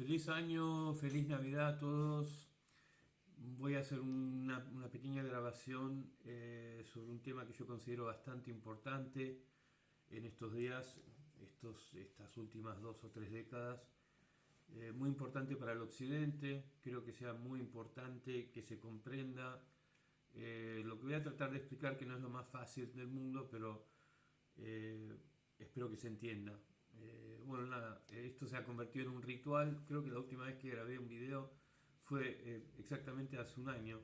Feliz año, feliz Navidad a todos. Voy a hacer una, pequeña grabación eh, sobre un tema que yo considero bastante importante en estos días, estos, estas últimas dos o tres décadas. Eh, muy importante para el occidente, creo que sea muy importante que se comprenda eh, lo que voy a tratar de explicar, que no es lo más fácil del mundo, pero espero que se entienda. Eh, bueno, nada, esto se ha convertido en un ritual. Creo que la última vez que grabé un video fue eh, exactamente hace un año.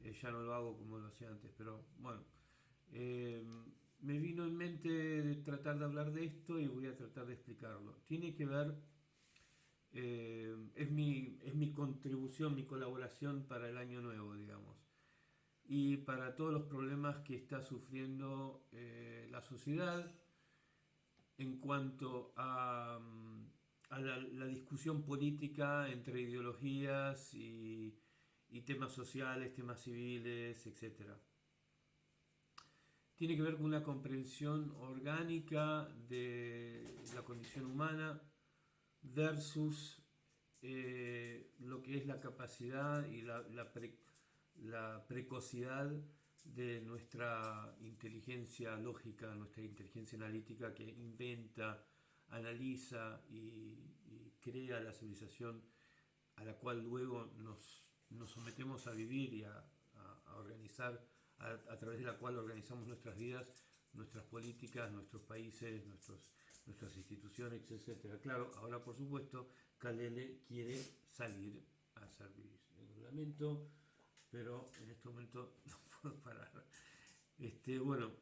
Eh, ya no lo hago como lo hacía antes, pero bueno. me vino en mente tratar de hablar de esto y voy a tratar de explicarlo. Tiene que ver, es, mi, es mi contribución, mi colaboración para el año nuevo, digamos. Y para todos los problemas que está sufriendo la sociedad, en cuanto a, la, discusión política entre ideologías y, temas sociales, temas civiles, etc. Tiene que ver con una comprensión orgánica de la condición humana versus eh, lo que es la capacidad y la precocidad de nuestra inteligencia lógica, nuestra inteligencia analítica que inventa, analiza y, crea la civilización a la cual luego nos, sometemos a vivir y a, organizar, a, través de la cual organizamos nuestras vidas, nuestras políticas, nuestros países, nuestros, nuestras instituciones, etc. Claro, ahora por supuesto, Kalele quiere salir a servir. El lamento, pero en este momento no Este, bueno,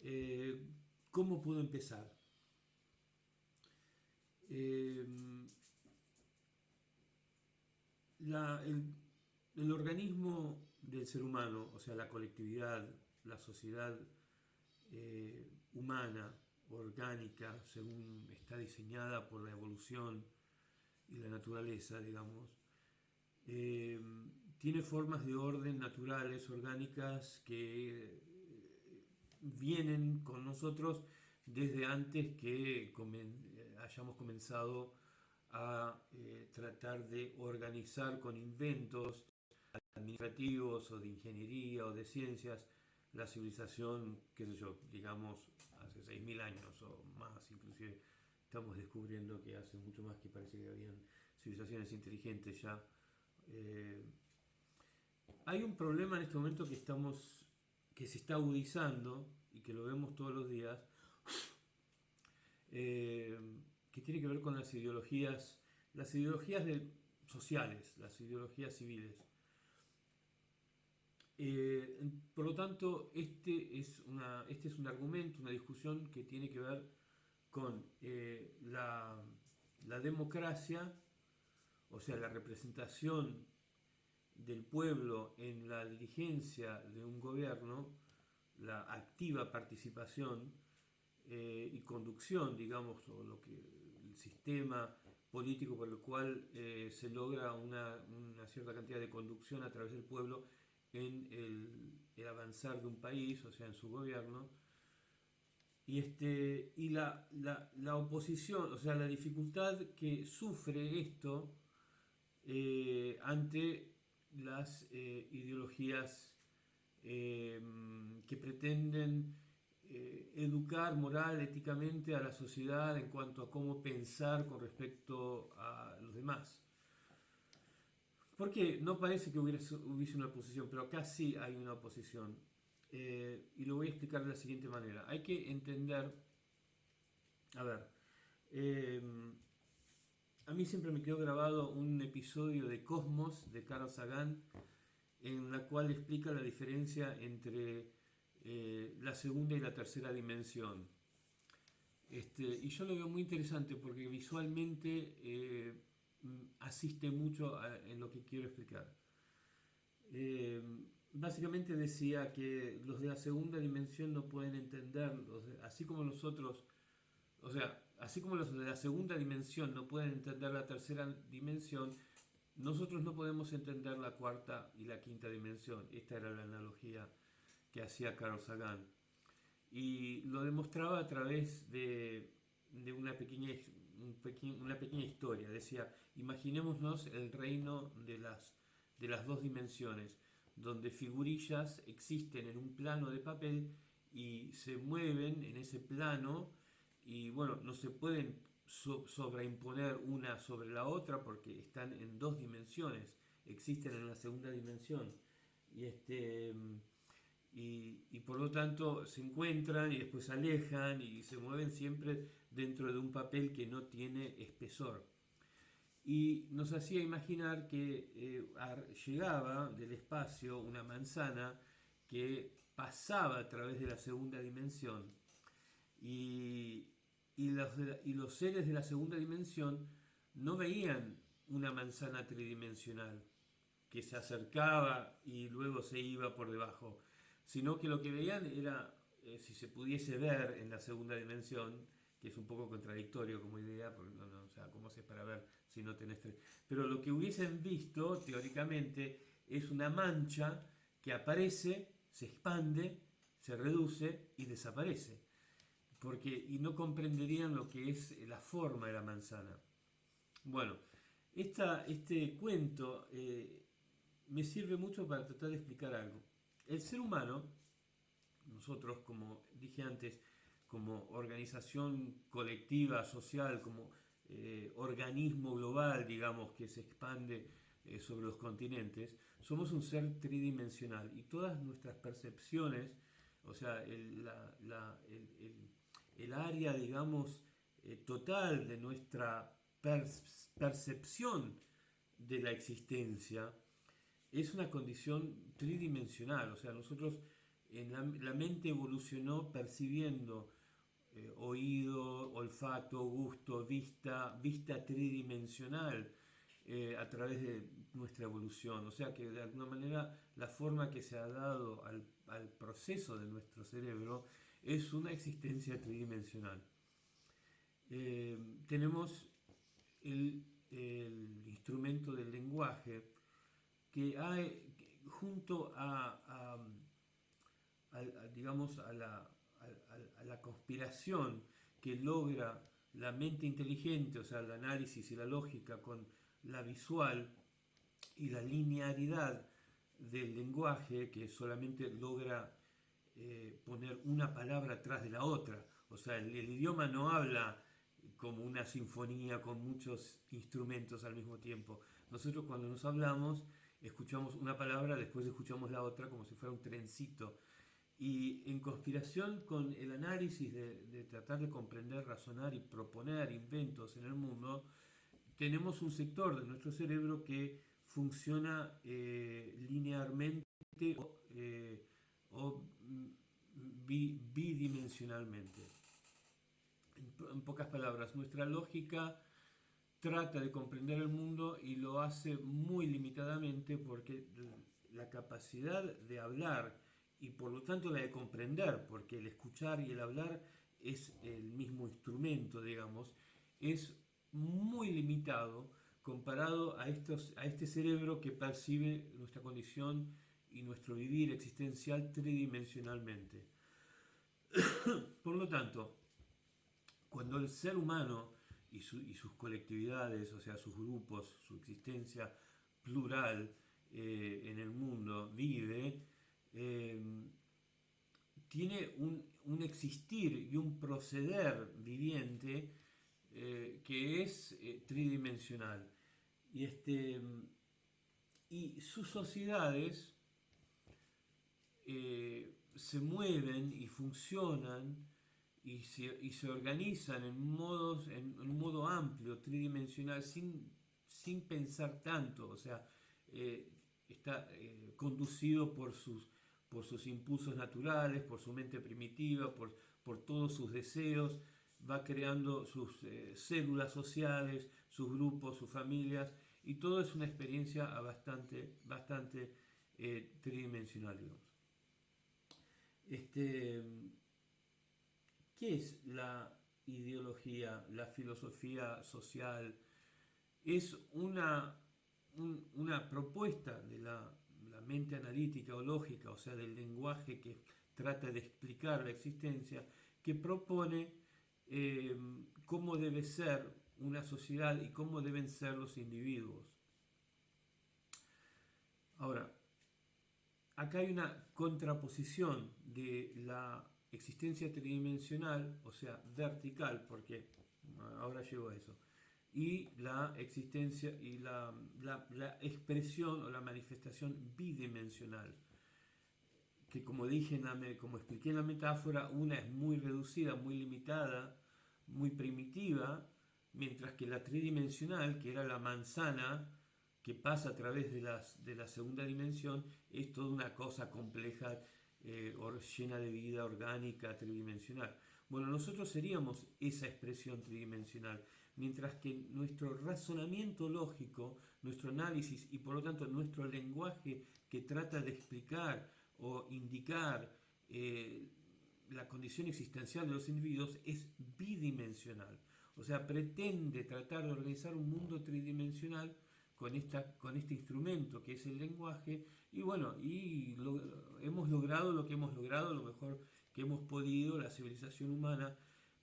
eh, ¿cómo puedo empezar? Eh, el, organismo del ser humano, o sea, la colectividad, la sociedad eh, humana, orgánica, según está diseñada por la evolución y la naturaleza, digamos, tiene formas de orden naturales, orgánicas, que eh, vienen con nosotros desde antes que eh, hayamos comenzado a eh, tratar de organizar con inventos administrativos o de ingeniería o de ciencias la civilización, qué sé yo, digamos, hace 6.000 años o más, inclusive estamos descubriendo que hace mucho más que parece que habían civilizaciones inteligentes ya. Hay un problema en este momento que estamos, que se está agudizando y que lo vemos todos los días, eh, que tiene que ver con las ideologías, las ideologías sociales, las ideologías civiles. Eh, por lo tanto, este es, una, este es un argumento, una discusión que tiene que ver con eh, la, la democracia, o sea, la representación del pueblo en la dirigencia de un gobierno, la activa participación eh, y conducción, digamos, o lo que el sistema político por el cual eh, se logra una, cierta cantidad de conducción a través del pueblo en el, avanzar de un país, o sea, en su gobierno, y, este, y la, la, oposición, o sea, la dificultad que sufre esto eh, ante las eh, ideologías em, que pretenden eh, educar moral, éticamente a la sociedad en cuanto a cómo pensar con respecto a los demás. Porque no parece que hubiese, una oposición, pero acá sí hay una oposición. Eh, y lo voy a explicar de la siguiente manera. Hay que entender, a ver, a mí siempre me quedó grabado un episodio de Cosmos de Carl Sagan en la cual explica la diferencia entre eh, la segunda y la tercera dimensión. Este, y yo lo veo muy interesante porque visualmente eh, asiste mucho en lo que quiero explicar. Eh, básicamente decía que los de la segunda dimensión no pueden entender, así como nosotros, o sea, así como los de la segunda dimensión no pueden entender la tercera dimensión, nosotros no podemos entender la cuarta y la quinta dimensión. Esta era la analogía que hacía Carl Sagan. Y lo demostraba a través de, una pequeña una pequeña historia. Decía, imaginémonos el reino de las, de las dos dimensiones, donde figurillas existen en un plano de papel y se mueven en ese plano y bueno, no se pueden sobreimponer una sobre la otra porque están en dos dimensiones, existen en la segunda dimensión. Y, este, y, por lo tanto se encuentran y después se alejan y se mueven siempre dentro de un papel que no tiene espesor. Y nos hacía imaginar que eh, llegaba del espacio una manzana que pasaba a través de la segunda dimensión y, los, seres de la segunda dimensión no veían una manzana tridimensional que se acercaba y luego se iba por debajo, sino que lo que veían era, eh, si se pudiese ver en la segunda dimensión, que es un poco contradictorio como idea, porque no, no, o sea, ¿cómo haces para ver si no tenés tres? Pero lo que hubiesen visto, teóricamente, es una mancha que aparece, se expande, se reduce y desaparece porque, y no comprenderían lo que es la forma de la manzana. Bueno, este cuento eh, me sirve mucho para tratar de explicar algo. El ser humano, nosotros como dije antes, como organización colectiva, social, como eh, organismo global, digamos, que se expande eh, sobre los continentes, somos un ser tridimensional y todas nuestras percepciones, o sea, el área, digamos, eh, total de nuestra percepción de la existencia es una condición tridimensional, o sea, nosotros la, mente evolucionó percibiendo eh, oído, olfato, gusto, vista, vista tridimensional eh, a través de nuestra evolución. O sea que de alguna manera la forma que se ha dado al proceso de nuestro cerebro es una existencia tridimensional. Eh, tenemos el, instrumento del lenguaje que hay, junto a, digamos, a la, a la conspiración que logra la mente inteligente, o sea, el análisis y la lógica con la visual y la linearidad del lenguaje que solamente logra eh, poner una palabra atrás de la otra. O sea, el, idioma no habla como una sinfonía con muchos instrumentos al mismo tiempo. Nosotros cuando nos hablamos escuchamos una palabra, después escuchamos la otra como si fuera un trencito. Y en conspiración con el análisis de, tratar de comprender, razonar y proponer inventos en el mundo, tenemos un sector de nuestro cerebro que funciona eh, linealmente eh, o bidimensionalmente. En pocas palabras, nuestra lógica trata de comprender el mundo y lo hace muy limitadamente porque la capacidad de hablar y por lo tanto la de comprender, porque el escuchar y el hablar es el mismo instrumento, digamos, es muy limitado comparado a, estos, a este cerebro que percibe nuestra condición y nuestro vivir existencial tridimensionalmente. Por lo tanto, cuando el ser humano y, sus colectividades, o sea, sus grupos, su existencia plural eh, en el mundo vive, eh, tiene un, existir y un proceder viviente eh, que es tridimensional. Y, este, y sus sociedades eh, se mueven y funcionan y se, organizan en, modos, en, un modo amplio, tridimensional, sin, sin pensar tanto, o sea, eh, está eh, conducido por sus, por sus impulsos naturales, por su mente primitiva, por, por todos sus deseos, va creando sus células sociales, sus grupos, sus familias, y todo es una experiencia bastante, bastante tridimensional, digamos. Este, ¿Qué es la ideología, la filosofía social? Es una, una propuesta de la, mente analítica o lógica, o sea, del lenguaje que trata de explicar la existencia, que propone eh, cómo debe ser una sociedad y cómo deben ser los individuos. Ahora, acá hay una contraposición de la existencia tridimensional, o sea, vertical, porque ahora llego a eso, y la existencia y la, expresión o la manifestación bidimensional, que como dije, como expliqué en la metáfora, una es muy reducida, muy limitada, muy primitiva, mientras que la tridimensional, que era la manzana que pasa a través de, las, de la segunda dimensión, es toda una cosa compleja, eh, llena de vida orgánica, tridimensional. Bueno, nosotros seríamos esa expresión tridimensional, mientras que nuestro razonamiento lógico, nuestro análisis y por lo tanto nuestro lenguaje que trata de explicar o indicar eh, la condición existencial de los individuos es bidimensional. O sea, pretende tratar de organizar un mundo tridimensional con, esta, con este instrumento que es el lenguaje y bueno, y hemos logrado lo que hemos logrado, lo mejor que hemos podido, la civilización humana,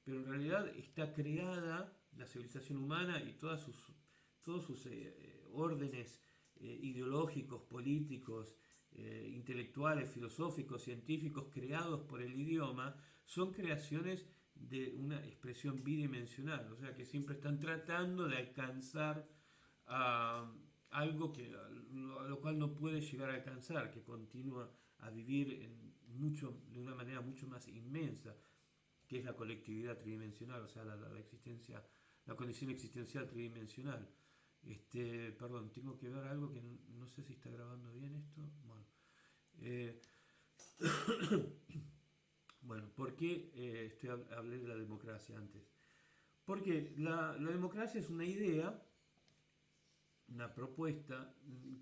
pero en realidad está creada la civilización humana y todas sus, todos sus eh, órdenes eh, ideológicos, políticos, eh, intelectuales, filosóficos, científicos creados por el idioma, son creaciones de una expresión bidimensional, o sea que siempre están tratando de alcanzar a algo que, a lo cual no puede llegar a alcanzar, que continúa a vivir en mucho, de una manera mucho más inmensa, que es la colectividad tridimensional, o sea, la, existencia, la condición existencial tridimensional. Este, perdón, tengo que ver algo que no, sé si está grabando bien esto. Bueno, eh, bueno ¿por qué eh, estoy, hablé de la democracia antes? Porque la, la democracia es una idea una propuesta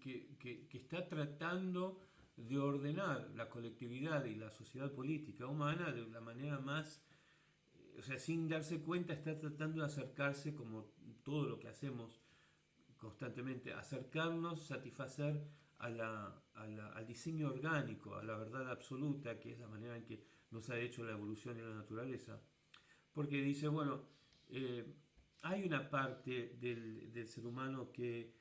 que, que, está tratando de ordenar la colectividad y la sociedad política humana de la manera más, o sea, sin darse cuenta, está tratando de acercarse, como todo lo que hacemos constantemente, acercarnos, satisfacer a la, al diseño orgánico, a la verdad absoluta, que es la manera en que nos ha hecho la evolución y la naturaleza. Porque dice, bueno, eh, hay una parte del, del ser humano que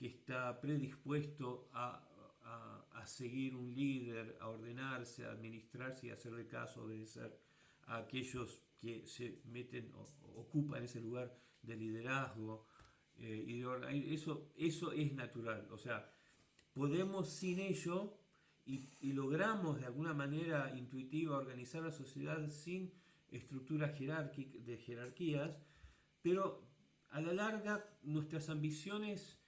que está predispuesto a, seguir un líder, a ordenarse, a administrarse y hacerle caso, obedecer a aquellos que se meten o ocupan ese lugar de liderazgo. Eh, y eso, eso es natural. O sea, podemos sin ello y, logramos de alguna manera intuitiva organizar la sociedad sin estructuras de jerarquías, pero a la larga nuestras ambiciones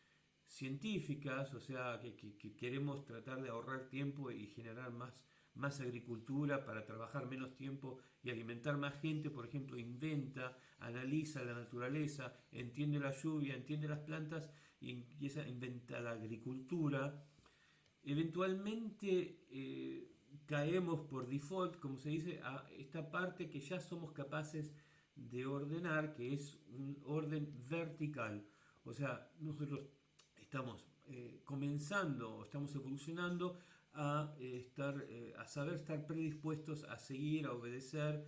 científicas, o sea, que, queremos tratar de ahorrar tiempo y generar más, más agricultura para trabajar menos tiempo y alimentar más gente, por ejemplo, inventa, analiza la naturaleza, entiende la lluvia, entiende las plantas y empieza la agricultura. Eventualmente eh, caemos por default, como se dice, a esta parte que ya somos capaces de ordenar, que es un orden vertical. O sea, nosotros estamos eh, comenzando, estamos evolucionando a, eh, estar, eh, a saber estar predispuestos a seguir, a obedecer,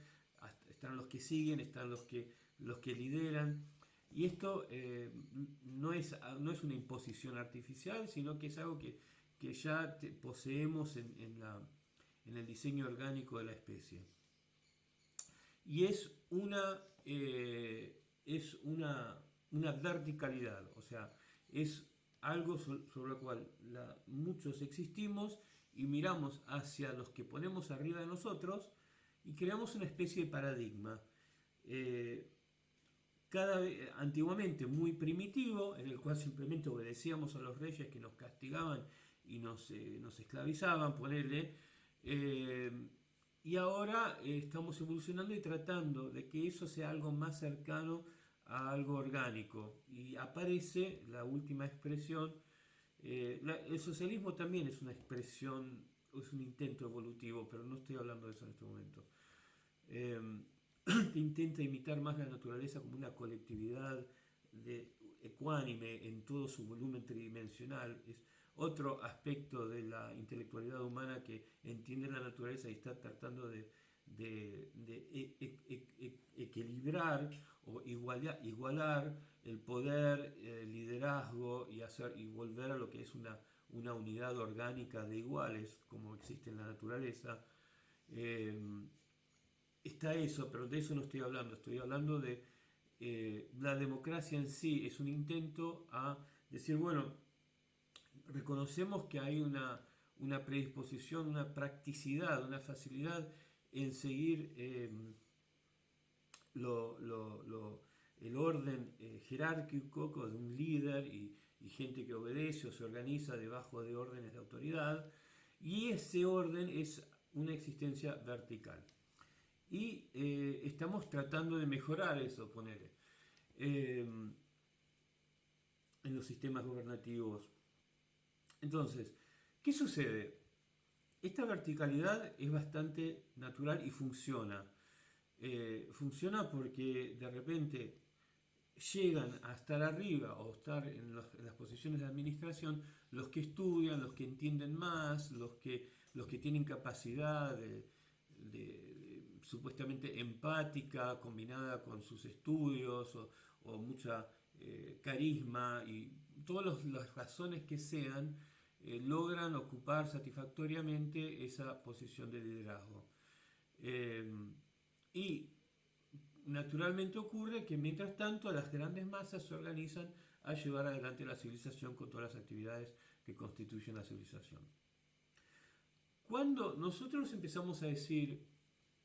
están los que siguen, están los que, los que lideran. Y esto no, es, no es una imposición artificial, sino que es algo que, que ya poseemos en, en, el diseño orgánico de la especie. Y es una, es una, una verticalidad, o sea, es algo sobre lo cual muchos existimos y miramos hacia los que ponemos arriba de nosotros y creamos una especie de paradigma. Eh, cada, antiguamente muy primitivo, en el cual simplemente obedecíamos a los reyes que nos castigaban y nos, eh, esclavizaban, ponerle, eh, y ahora estamos evolucionando y tratando de que eso sea algo más cercano a algo orgánico y aparece la última expresión. Eh, el socialismo también es una expresión, es un intento evolutivo, pero no estoy hablando de eso en este momento. Em, intenta imitar más la naturaleza como una colectividad de, ecuánime en todo su volumen tridimensional. Es otro aspecto de la intelectualidad humana que entiende la naturaleza y está tratando de, de, e, e, e, equilibrar o igualar, el poder, el liderazgo y, hacer, y volver a lo que es una, una unidad orgánica de iguales, como existe en la naturaleza. Eh, está eso, pero de eso no estoy hablando, estoy hablando de eh, la democracia en sí, es un intento a decir, bueno, reconocemos que hay una, una predisposición, una practicidad, una facilidad en seguir eh, el orden eh, jerárquico de un líder y, gente que obedece o se organiza debajo de órdenes de autoridad, y ese orden es una existencia vertical. Y eh, estamos tratando de mejorar eso, poner en los sistemas gubernativos. Entonces, ¿qué sucede? Esta verticalidad es bastante natural y funciona. Eh, funciona porque de repente llegan a estar arriba o estar en, las posiciones de administración los que estudian, los que entienden más, los que, los que tienen capacidad de, supuestamente empática combinada con sus estudios o, mucha eh, carisma y todas las razones que sean eh, logran ocupar satisfactoriamente esa posición de liderazgo. Eh, y naturalmente ocurre que mientras tanto las grandes masas se organizan a llevar adelante la civilización con todas las actividades que constituyen la civilización. Cuando nosotros empezamos a decir,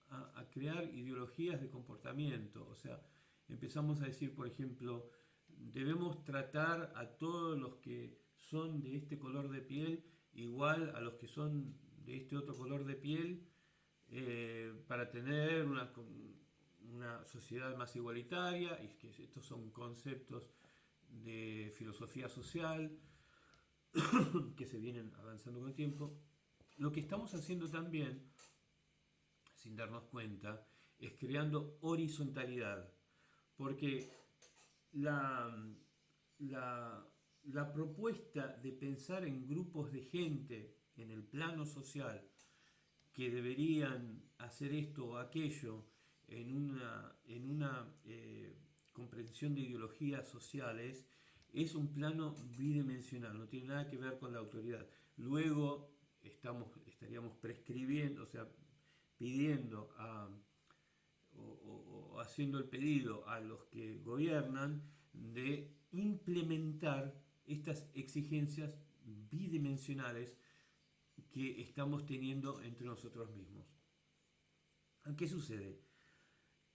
a, a crear ideologías de comportamiento, o sea, empezamos a decir, por ejemplo, debemos tratar a todos los que son de este color de piel igual a los que son de este otro color de piel eh, para tener una, una, sociedad más igualitaria y que estos son conceptos de filosofía social que se vienen avanzando con el tiempo. Lo que estamos haciendo también, sin darnos cuenta, es creando horizontalidad, porque la, la la propuesta de pensar en grupos de gente en el plano social que deberían hacer esto o aquello en una, en una eh, comprensión de ideologías sociales es un plano bidimensional, no tiene nada que ver con la autoridad. Luego estamos, estaríamos prescribiendo, o sea, pidiendo o haciendo el pedido a los que gobiernan de implementar estas exigencias bidimensionales que estamos teniendo entre nosotros mismos. ¿Qué sucede?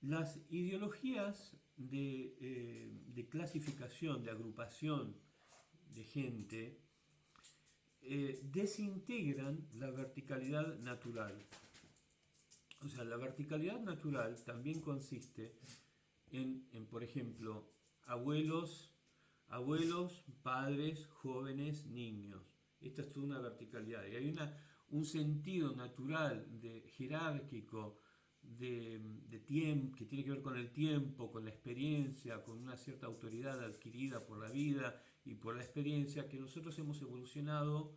Las ideologías de, eh, clasificación, de agrupación de gente, eh, desintegran la verticalidad natural. O sea, la verticalidad natural también consiste en, en por ejemplo, abuelos abuelos, padres, jóvenes, niños. Esta es toda una verticalidad. Y hay una, un sentido natural, de, jerárquico, de, tiempo, que tiene que ver con el tiempo, con la experiencia, con una cierta autoridad adquirida por la vida y por la experiencia que nosotros hemos evolucionado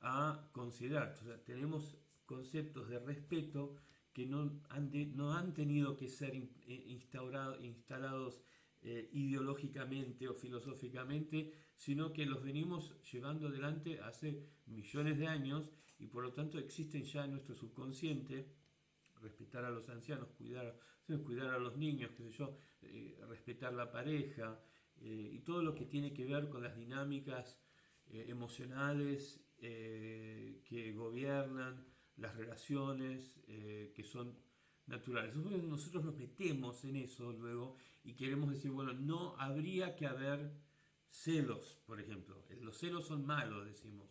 a considerar. tenemos conceptos de respeto que no han, no han tenido que ser eh, instaurados, instalados eh, ideológicamente o filosóficamente, sino que los venimos llevando adelante hace millones de años y por lo tanto existen ya en nuestro subconsciente, respetar a los ancianos, cuidar, cuidar a los niños, sé yo, eh, respetar la pareja eh, y todo lo que tiene que ver con las dinámicas emocionales que gobiernan las relaciones que son naturales. Nosotros nos metemos en eso luego y queremos decir, bueno, no habría que haber celos, por ejemplo. Los celos son malos, decimos.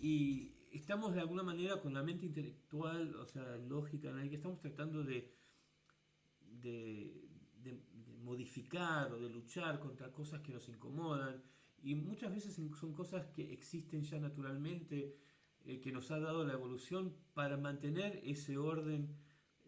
Y estamos de alguna manera con la mente intelectual, o sea, lógica, que estamos tratando de, de, modificar o de luchar contra cosas que nos incomodan. Y muchas veces son cosas que existen ya naturalmente, eh, que nos ha dado la evolución para mantener ese orden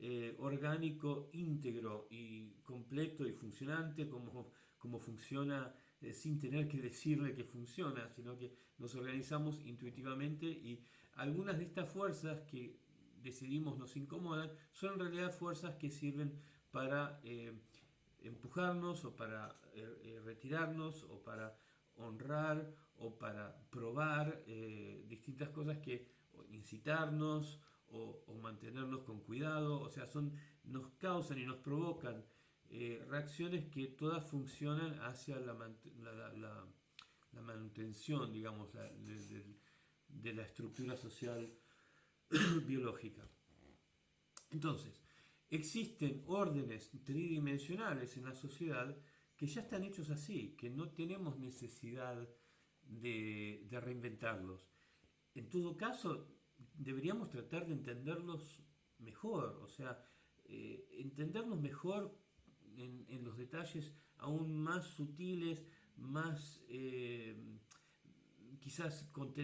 eh, orgánico, íntegro y completo y funcionante, como, como funciona eh, sin tener que decirle que funciona, sino que nos organizamos intuitivamente y algunas de estas fuerzas que decidimos nos incomodan, son en realidad fuerzas que sirven para eh, empujarnos o para retirarnos o para honrar o para probar distintas cosas que incitarnos o, mantenernos con cuidado, o sea, son, nos causan y nos provocan reacciones que todas funcionan hacia la, la, manutención, digamos, de la estructura social biológica. Entonces, existen órdenes tridimensionales en la sociedad que ya están hechos así, que no tenemos necesidad de, reinventarlos. En todo caso, deberíamos tratar de entenderlos mejor, o sea, eh, entenderlos mejor en, los detalles aún más sutiles, más eh, quizás con,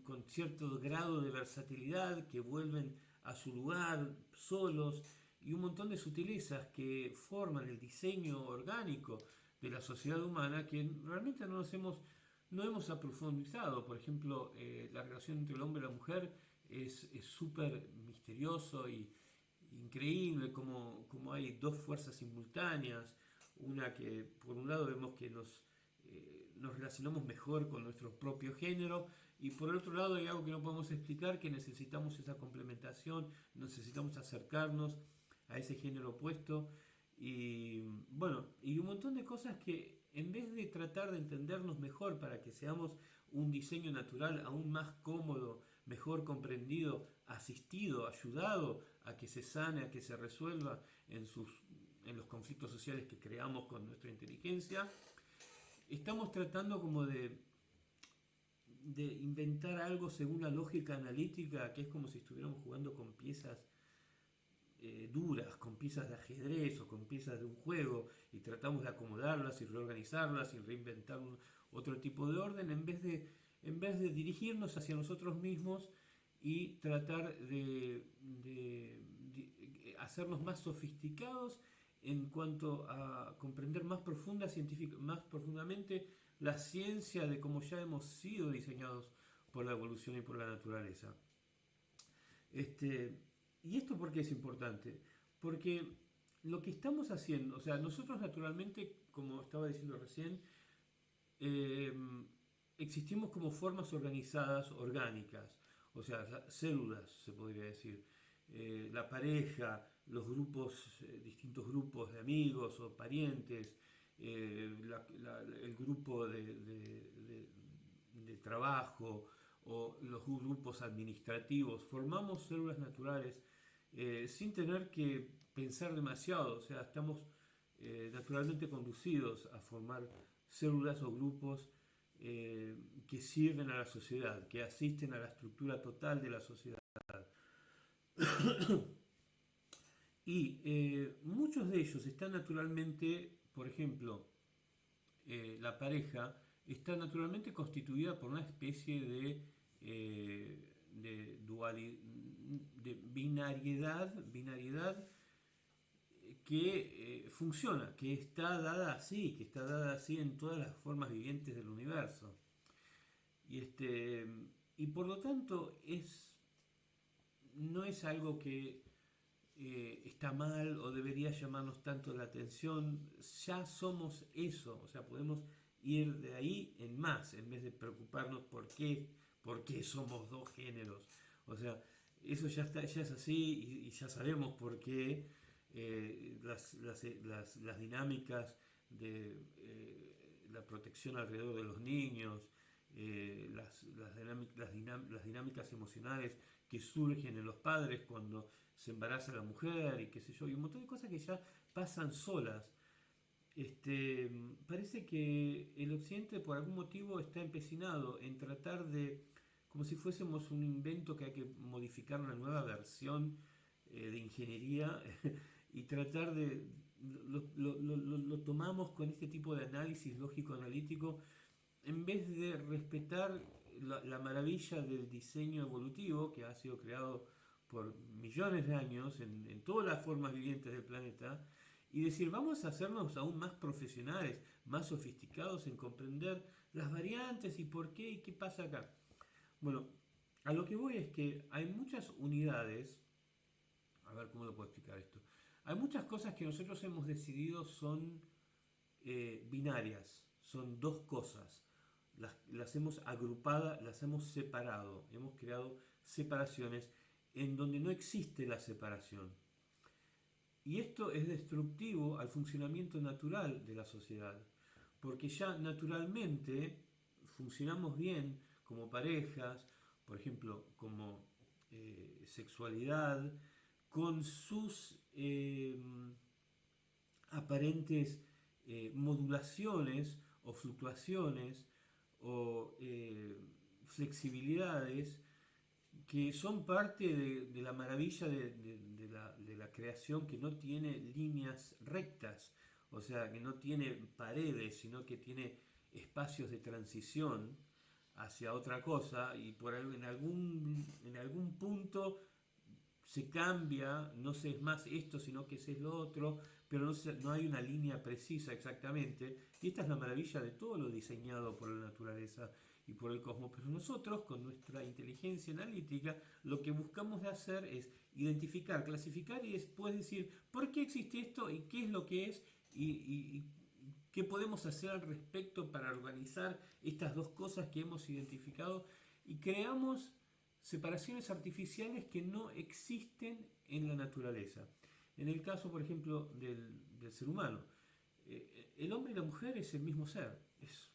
con, cierto grado de versatilidad que vuelven a su lugar solos y un montón de sutilezas que forman el diseño orgánico de la sociedad humana que realmente no nos hemos, no hemos aprofundizado. Por ejemplo, eh, la relación entre el hombre y la mujer es súper misterioso y increíble como, como hay dos fuerzas simultáneas, una que por un lado vemos que nos nos relacionamos mejor con nuestro propio género y por el otro lado hay algo que no podemos explicar, que necesitamos esa complementación, necesitamos acercarnos a ese género opuesto. Y bueno, y un montón de cosas que en vez de tratar de entendernos mejor para que seamos un diseño natural aún más cómodo, mejor comprendido, asistido, ayudado a que se sane, a que se resuelva en, sus, en los conflictos sociales que creamos con nuestra inteligencia, estamos tratando como de, de inventar algo según la lógica analítica, que es como si estuviéramos jugando con piezas eh, duras, con piezas de ajedrez o con piezas de un juego, y tratamos de acomodarlas y reorganizarlas y reinventar otro tipo de orden, en vez de, en vez de dirigirnos hacia nosotros mismos y tratar de, de hacernos más sofisticados en cuanto a comprender más, profunda, más profundamente la ciencia de cómo ya hemos sido diseñados por la evolución y por la naturaleza. Este, ¿Y esto por qué es importante? Porque lo que estamos haciendo, o sea, nosotros naturalmente, como estaba diciendo recién, em, existimos como formas organizadas, orgánicas, o sea, células, se podría decir. Eh, la pareja, los grupos, eh, distintos grupos de amigos o parientes, eh, el grupo de, trabajo o los grupos administrativos, formamos células naturales sin tener que pensar demasiado, o sea, estamos naturalmente conducidos a formar células o grupos que sirven a la sociedad, que asisten a la estructura total de la sociedad. Y eh, muchos de ellos están naturalmente, por ejemplo, eh, la pareja está naturalmente constituida por una especie de, eh, de, de binariedad, binariedad que funciona, que está dada así, que está dada así en todas las formas vivientes del universo. Y, este, y por lo tanto es, no es algo que eh, está mal o debería llamarnos tanto la atención, ya somos eso, o sea, podemos ir de ahí en más, en vez de preocuparnos por qué, por qué somos dos géneros. O sea, eso ya, está, ya es así y, ya sabemos por qué eh, las, las, las, las, dinámicas de eh, la protección alrededor de los niños, las, las dinámicas emocionales que surgen en los padres cuando se embaraza la mujer y qué sé yo, y un montón de cosas que ya pasan solas. Este, parece que el occidente por algún motivo está empecinado en tratar de, como si fuésemos un invento que hay que modificar una nueva versión eh, de ingeniería y tratar de, lo, tomamos con este tipo de análisis lógico-analítico en vez de respetar la, la, maravilla del diseño evolutivo que ha sido creado por millones de años en, todas las formas vivientes del planeta y decir, vamos a hacernos aún más profesionales, más sofisticados en comprender las variantes y por qué y qué pasa acá. Bueno, a lo que voy es que hay muchas unidades, a ver cómo lo puedo explicar esto, hay muchas cosas que nosotros hemos decidido son eh, binarias, son dos cosas, las, las hemos agrupado, las hemos separado, hemos creado separaciones en donde no existe la separación. Y esto es destructivo al funcionamiento natural de la sociedad, porque ya naturalmente funcionamos bien como parejas, por ejemplo, como eh, sexualidad, con sus eh, aparentes eh, modulaciones o fluctuaciones o flexibilidades que son parte de, la maravilla de, la, creación que no tiene líneas rectas, o sea, que no tiene paredes, sino que tiene espacios de transición hacia otra cosa y por en algún, en algún punto se cambia, no se es más esto, sino que se es lo otro, pero no, no hay una línea precisa exactamente. Y esta es la maravilla de todo lo diseñado por la naturaleza y por el cosmos. Pero nosotros, con nuestra inteligencia analítica, lo que buscamos de hacer es identificar, clasificar y después decir por qué existe esto y qué es lo que es y, qué podemos hacer al respecto para organizar estas dos cosas que hemos identificado y creamos separaciones artificiales que no existen en la naturaleza. En el caso, por ejemplo, del, ser humano, eh, el hombre y la mujer es el mismo ser, es,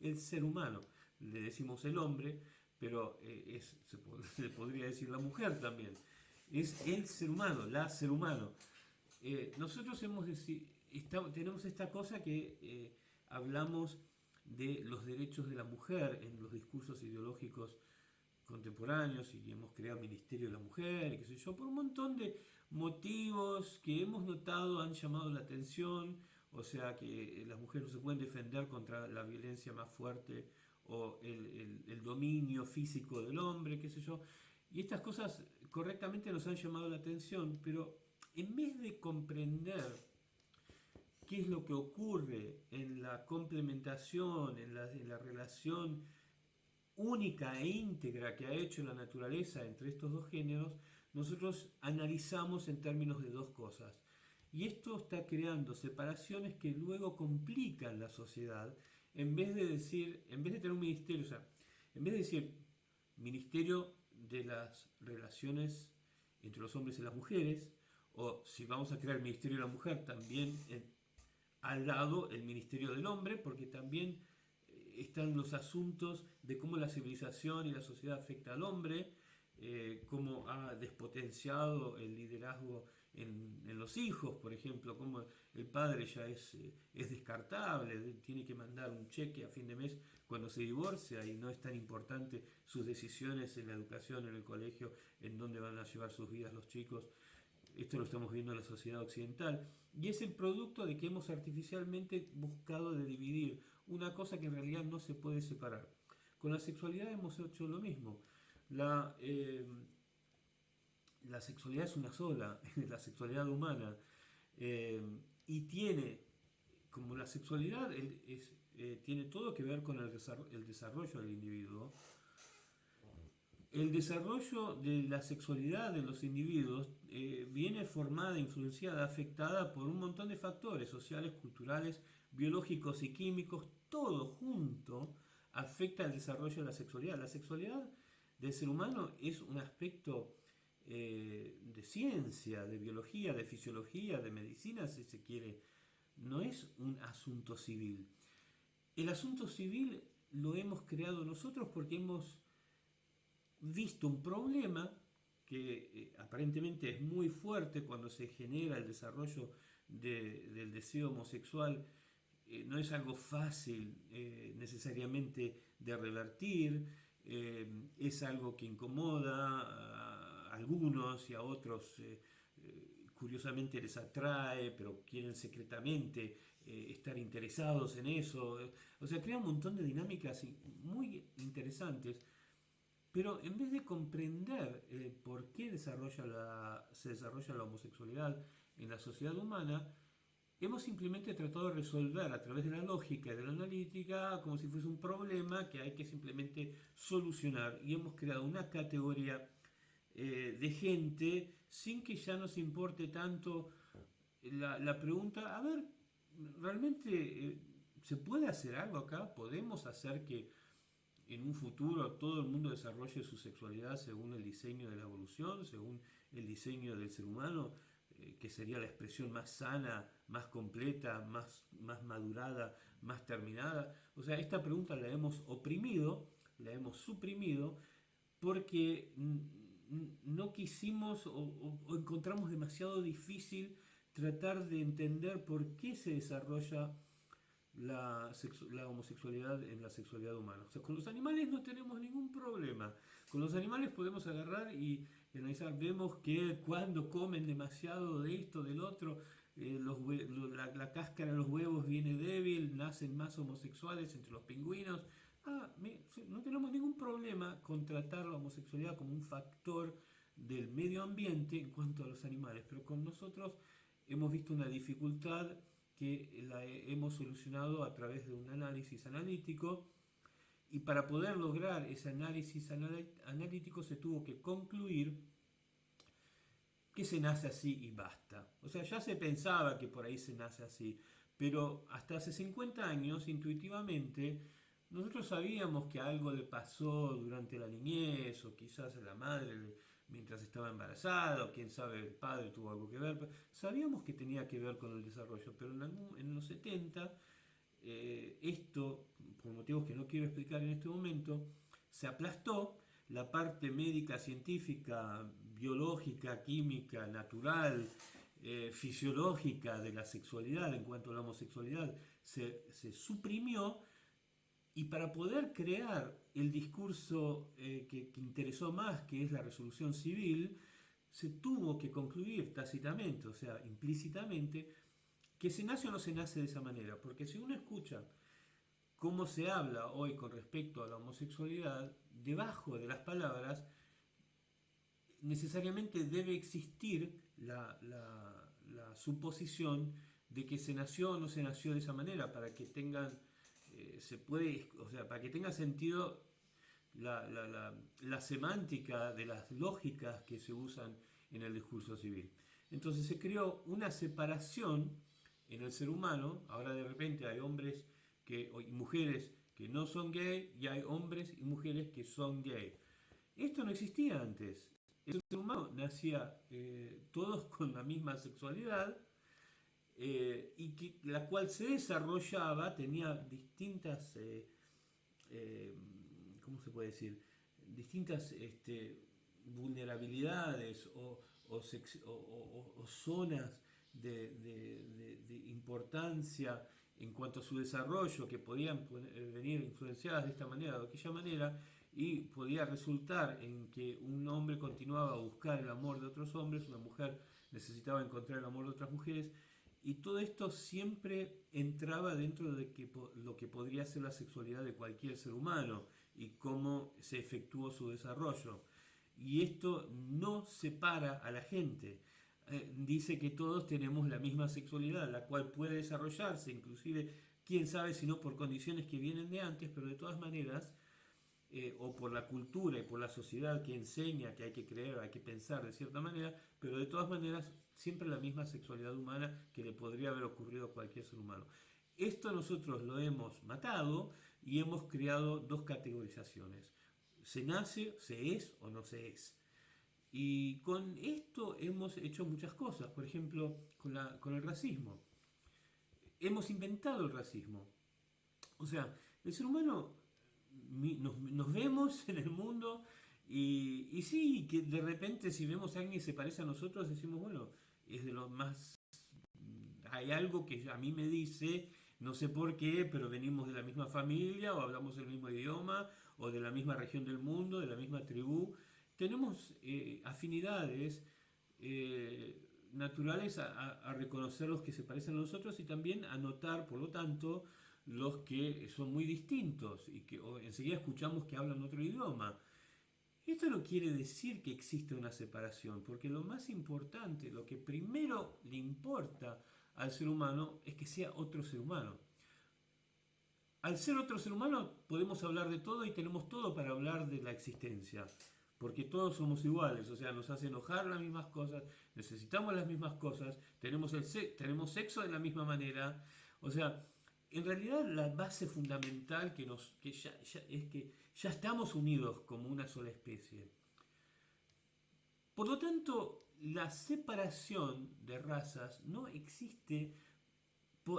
el ser humano. Le decimos el hombre, pero eh, es, se, podría decir la mujer también. Es el ser humano, la ser humano. Eh, nosotros hemos tenemos esta cosa que eh, hablamos de los derechos de la mujer en los discursos ideológicos contemporáneos y hemos creado Ministerio de la Mujer, qué sé yo, por un montón de motivos que hemos notado han llamado la atención o sea que las mujeres no se pueden defender contra la violencia más fuerte o el, dominio físico del hombre, qué sé yo. Y estas cosas correctamente nos han llamado la atención, pero en vez de comprender qué es lo que ocurre en la complementación, en la relación única e íntegra que ha hecho la naturaleza entre estos dos géneros, nosotros analizamos en términos de dos cosas. Y esto está creando separaciones que luego complican la sociedad, en vez de decir, en vez de tener un ministerio, o sea, en vez de decir ministerio de las relaciones entre los hombres y las mujeres, o si vamos a crear el ministerio de la mujer, también al lado el ministerio del hombre, porque también eh, están los asuntos de cómo la civilización y la sociedad afecta al hombre, eh, cómo ha despotenciado el liderazgo en, los hijos, por ejemplo, como el padre ya es, eh, es descartable, tiene que mandar un cheque a fin de mes cuando se divorcia y no es tan importante sus decisiones en la educación, en el colegio, en dónde van a llevar sus vidas los chicos. Esto lo estamos viendo en la sociedad occidental. Y es el producto de que hemos artificialmente buscado de dividir una cosa que en realidad no se puede separar. Con la sexualidad hemos hecho lo mismo. La, eh, la sexualidad es una sola, la sexualidad humana, eh, y tiene, como la sexualidad eh, tiene todo que ver con el, desarrollo del individuo, el desarrollo de la sexualidad de los individuos viene formada, influenciada, afectada por un montón de factores sociales, culturales, biológicos y químicos, todo junto afecta el desarrollo de la sexualidad. La sexualidad del ser humano es un aspecto eh, de ciencia, de biología, de fisiología, de medicina, si se quiere. No es un asunto civil. El asunto civil lo hemos creado nosotros porque hemos visto un problema que eh, aparentemente es muy fuerte cuando se genera el desarrollo del deseo homosexual. Eh, no es algo fácil necesariamente de revertir, es algo que incomoda algunos y a otros eh, eh, curiosamente les atrae, pero quieren secretamente eh, estar interesados en eso. O sea, crea un montón de dinámicas muy interesantes, pero en vez de comprender por qué desarrolla la, se desarrolla la homosexualidad en la sociedad humana, hemos simplemente tratado de resolver a través de la lógica y de la analítica como si fuese un problema que hay que simplemente solucionar y hemos creado una categoría eh, de gente sin que ya nos importe tanto la, pregunta, a ver, ¿realmente eh, se puede hacer algo acá? ¿Podemos hacer que en un futuro todo el mundo desarrolle su sexualidad según el diseño de la evolución, según el diseño del ser humano? Eh, que sería la expresión más sana, más completa, más, más madurada, más terminada. O sea, esta pregunta la hemos oprimido, la hemos suprimido, porque no quisimos o, encontramos demasiado difícil tratar de entender por qué se desarrolla la, la, homosexualidad en la sexualidad humana. O sea, con los animales no tenemos ningún problema. Con los animales podemos agarrar y analizar, vemos que cuando comen demasiado de esto, del otro, eh, la, cáscara de los huevos viene débil, nacen más homosexuales entre los pingüinos. Ah, no tenemos ningún problema con tratar la homosexualidad como un factor del medio ambiente en cuanto a los animales, pero con nosotros hemos visto una dificultad que la hemos solucionado a través de un análisis analítico y para poder lograr ese análisis analítico se tuvo que concluir que se nace así y basta. O sea, ya se pensaba que por ahí se nace así, pero hasta hace 50 años, intuitivamente, nosotros sabíamos que algo le pasó durante la niñez, o quizás a la madre mientras estaba embarazada, o quién sabe, el padre tuvo algo que ver. Sabíamos que tenía que ver con el desarrollo, pero en los 70 eh, esto, por motivos que no quiero explicar en este momento, se aplastó, la parte médica, científica, biológica, química, natural, eh, fisiológica de la sexualidad en cuanto a la homosexualidad se, suprimió. Y para poder crear el discurso eh, que, que, interesó más, que es la resolución civil, se tuvo que concluir tácitamente, o sea, implícitamente, que se nace o no se nace de esa manera, porque si uno escucha cómo se habla hoy con respecto a la homosexualidad, debajo de las palabras necesariamente debe existir la, suposición de que se nació o no se nació de esa manera, para que tengan, eh, se puede, o sea, para que tenga sentido la, la semántica de las lógicas que se usan en el discurso civil. Entonces se creó una separación en el ser humano, ahora de repente hay hombres que, y mujeres que no son gay y hay hombres y mujeres que son gay. Esto no existía antes. El ser humano nacía eh, todos con la misma sexualidad eh, y que, la cual se desarrollaba, tenía distintas, eh, ¿cómo se puede decir? Distintas este, vulnerabilidades o, zonas de, importancia en cuanto a su desarrollo, que podían venir influenciadas de esta manera o de aquella manera, y podía resultar en que un hombre continuaba a buscar el amor de otros hombres, una mujer necesitaba encontrar el amor de otras mujeres, y todo esto siempre entraba dentro de que, lo que podría ser la sexualidad de cualquier ser humano y cómo se efectuó su desarrollo. Y esto no separa a la gente. Eh, dice que todos tenemos la misma sexualidad, la cual puede desarrollarse, inclusive, quién sabe si no por condiciones que vienen de antes, pero de todas maneras, eh, o por la cultura y por la sociedad que enseña que hay que creer, hay que pensar de cierta manera, pero de todas maneras siempre la misma sexualidad humana que le podría haber ocurrido a cualquier ser humano. Esto nosotros lo hemos matado y hemos creado dos categorizaciones. Se nace, se es o no se es. Y con esto hemos hecho muchas cosas, por ejemplo, con, la, con el racismo. Hemos inventado el racismo. O sea, el ser humano nos, nos vemos en el mundo y, y, sí, que de repente si vemos a alguien que se parece a nosotros, decimos, bueno, es de lo más... Hay algo que a mí me dice, no sé por qué, pero venimos de la misma familia o hablamos el mismo idioma o de la misma región del mundo, de la misma tribu tenemos eh, afinidades eh, naturales a, reconocer los que se parecen a nosotros y también a notar, por lo tanto, los que son muy distintos y que enseguida escuchamos que hablan otro idioma. Esto no quiere decir que existe una separación, porque lo más importante, lo que primero le importa al ser humano es que sea otro ser humano. Al ser otro ser humano podemos hablar de todo y tenemos todo para hablar de la existencia, porque todos somos iguales, o sea, nos hace enojar las mismas cosas, necesitamos las mismas cosas, tenemos, el tenemos sexo de la misma manera, o sea, en realidad la base fundamental que nos, que ya, es que ya estamos unidos como una sola especie. Por lo tanto, la separación de razas no existe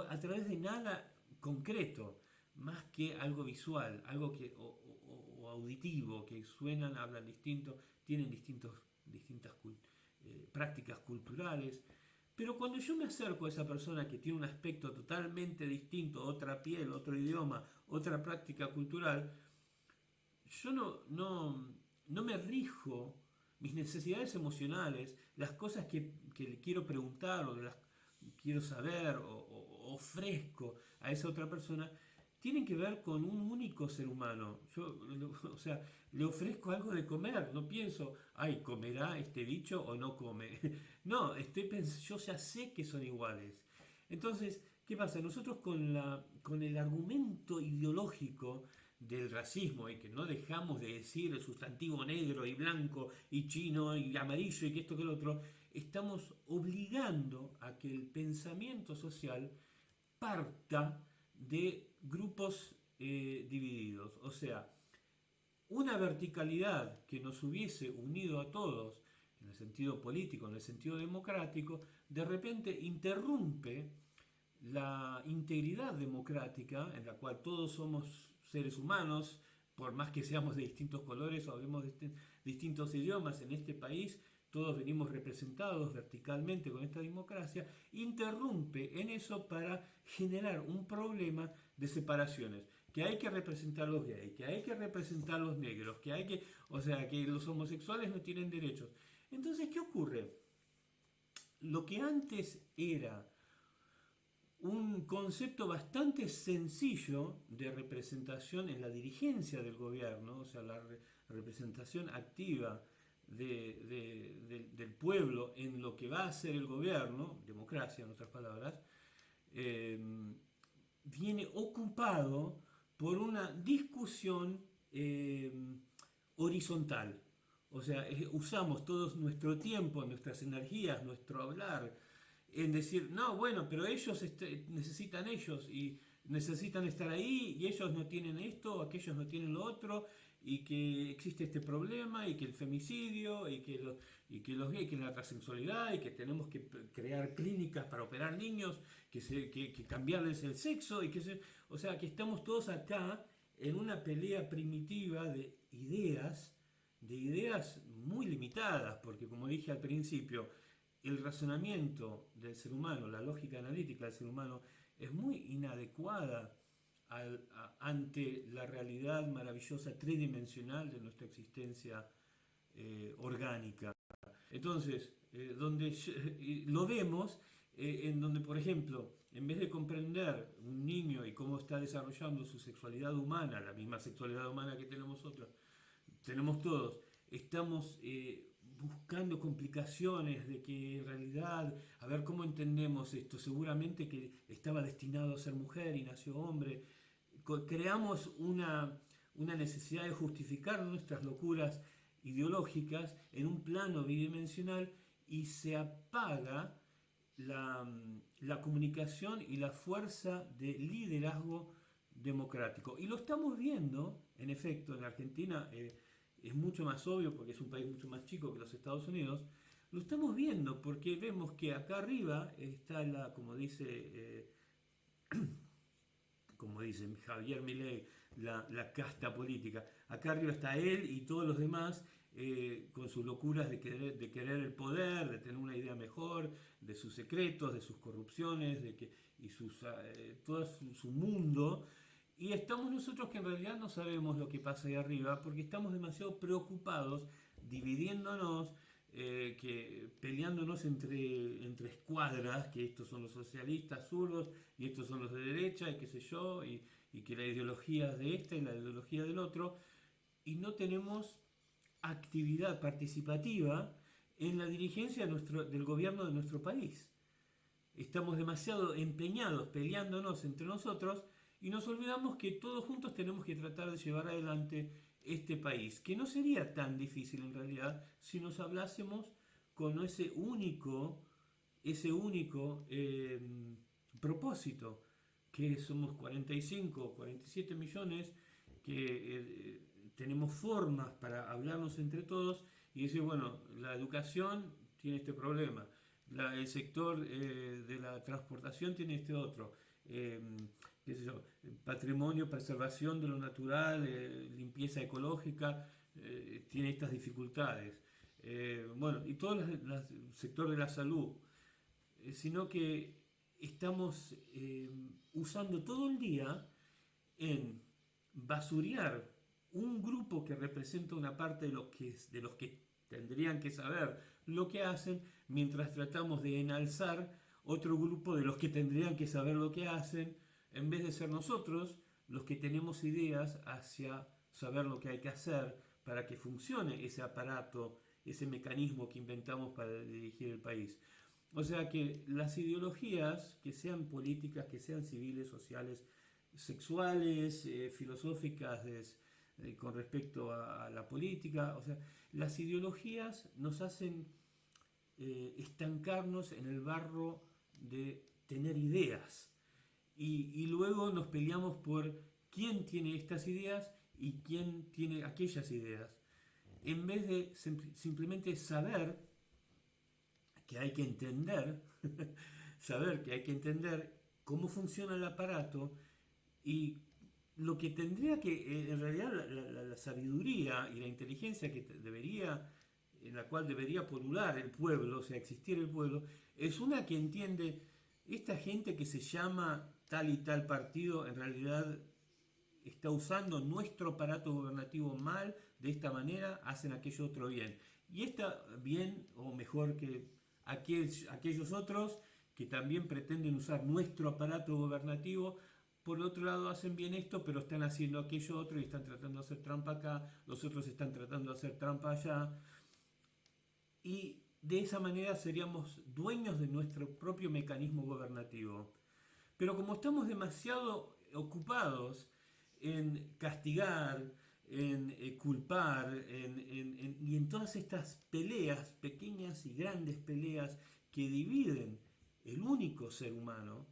a través de nada concreto más que algo visual, algo que, o, auditivo, que suenan, hablan distinto, tienen distintos, distintas eh, prácticas culturales. Pero cuando yo me acerco a esa persona que tiene un aspecto totalmente distinto, otra piel, otro idioma, otra práctica cultural, yo no, no, no me rijo mis necesidades emocionales, las cosas que, que le quiero preguntar o las quiero saber o ofrezco a esa otra persona, tienen que ver con un único ser humano. Yo, o sea, le ofrezco algo de comer, no pienso, ay, ¿comerá este bicho o no come? No, estoy yo ya sé que son iguales. Entonces, ¿qué pasa? Nosotros con, la, con el argumento ideológico del racismo y que no dejamos de decir el sustantivo negro y blanco y chino y amarillo y que esto que lo otro, estamos obligando a que el pensamiento social parta de grupos eh, divididos. O sea, una verticalidad que nos hubiese unido a todos en el sentido político, en el sentido democrático, de repente interrumpe la integridad democrática en la cual todos somos seres humanos, por más que seamos de distintos colores o hablemos de distintos idiomas en este país, todos venimos representados verticalmente con esta democracia, interrumpe en eso para generar un problema de separaciones, que hay que representar los gays, que hay que representar los negros, que hay que, o sea, que los homosexuales no tienen derechos. Entonces, ¿qué ocurre? Lo que antes era un concepto bastante sencillo de representación en la dirigencia del gobierno, o sea, la representación activa del pueblo en lo que va a ser el gobierno, democracia en otras palabras, eh, viene ocupado por una discusión eh, horizontal. O sea, usamos todo nuestro tiempo, nuestras energías, nuestro hablar, en decir, no, bueno, pero ellos este, necesitan ellos y necesitan estar ahí y ellos no tienen esto, aquellos no tienen lo otro, y que existe este problema y que el femicidio y que, y que los gays, que la transexualidad y que tenemos que crear clínicas para operar niños, que, que, cambiarles el sexo y que se, o sea que estamos todos acá en una pelea primitiva de ideas, de ideas muy limitadas, porque como dije al principio, el razonamiento del ser humano, la lógica analítica del ser humano es muy inadecuada ante la realidad maravillosa tridimensional de nuestra existencia eh, orgánica. Entonces, eh, donde lo vemos eh, en donde, por ejemplo, en vez de comprender un niño y cómo está desarrollando su sexualidad humana, la misma sexualidad humana que tenemos nosotros, tenemos todos, estamos buscando complicaciones de que en realidad, a ver cómo entendemos esto, seguramente que estaba destinado a ser mujer y nació hombre, creamos una, necesidad de justificar nuestras locuras ideológicas en un plano bidimensional y se apaga la, comunicación y la fuerza de liderazgo democrático. Y lo estamos viendo, en efecto, en Argentina eh, es mucho más obvio porque es un país mucho más chico que los Estados Unidos, lo estamos viendo porque vemos que acá arriba está la, como dice eh, como dice Javier Milei, la, casta política. Acá arriba está él y todos los demás eh, con sus locuras de querer, de querer el poder, de tener una idea mejor, de sus secretos, de sus corrupciones, de que, y sus, eh, todo su, mundo. Y estamos nosotros que en realidad no sabemos lo que pasa ahí arriba porque estamos demasiado preocupados, dividiéndonos, eh, que peleándonos entre, entre escuadras, que estos son los socialistas zurdos y estos son los de derecha y qué sé yo, y, que la ideología es de este y la ideología del otro, y no tenemos actividad participativa en la dirigencia nuestro, del gobierno de nuestro país. estamos demasiado empeñados peleándonos entre nosotros y nos olvidamos que todos juntos tenemos que tratar de llevar adelante este país, que no sería tan difícil en realidad si nos hablásemos con ese único, ese único em, propósito, que somos 45, 47 millones, que eh, tenemos formas para hablarnos entre todos y decir, bueno, la educación tiene este problema, el sector eh, de la transportación tiene este otro. Patrimonio, preservación de lo natural, eh, limpieza ecológica, eh, tiene estas dificultades. bueno, y todo el sector de la salud, sino que estamos usando todo el día en basurear un grupo que representa una parte de, que, de los que tendrían que saber lo que hacen, mientras tratamos de enalzar otro grupo de los que tendrían que saber lo que hacen, en vez de ser nosotros los que tenemos ideas hacia saber lo que hay que hacer para que funcione ese aparato, ese mecanismo que inventamos para dirigir el país. O sea que las ideologías, que sean políticas, que sean civiles, sociales, sexuales, eh, filosóficas, eh, con respecto a, la política, o sea, las ideologías nos hacen eh, estancarnos en el barro de tener ideas y, luego nos peleamos por quién tiene estas ideas y quién tiene aquellas ideas, en vez de simplemente saber que hay que entender, saber que hay que entender cómo funciona el aparato y lo que tendría que, eh, en realidad, la, sabiduría y la inteligencia que debería, en la cual debería polular el pueblo, o sea, existir el pueblo, es una que entiende esta gente que se llama tal y tal partido, en realidad está usando nuestro aparato gobernativo mal, de esta manera hacen aquello otro bien. Y está bien, o mejor que aquellos otros que también pretenden usar nuestro aparato gobernativo por otro lado hacen bien esto, pero están haciendo aquello otro y están tratando de hacer trampa acá, los otros están tratando de hacer trampa allá. Y de esa manera seríamos dueños de nuestro propio mecanismo gobernativo. Pero como estamos demasiado ocupados en castigar, en eh, culpar, y en todas estas peleas, pequeñas y grandes peleas que dividen el único ser humano,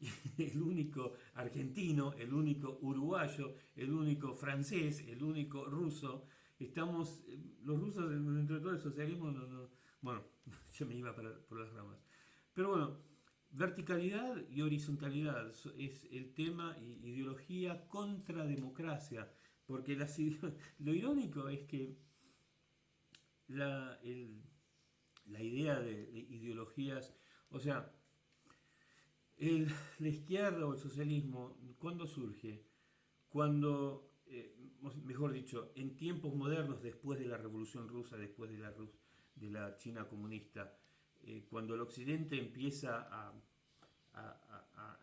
el único argentino, el único uruguayo, el único francés, el único ruso. Estamos, los rusos dentro de todo el socialismo, bueno, yo me iba por las ramas. Pero bueno, verticalidad y horizontalidad es el tema ideología contra democracia, porque lo irónico es que la, la idea de ideologías, o sea, el, la izquierda o el socialismo, ¿cuándo surge? Cuando, eh, mejor dicho, en tiempos modernos, después de la Revolución Rusa, después de la, de la China comunista, eh, cuando el Occidente empieza a,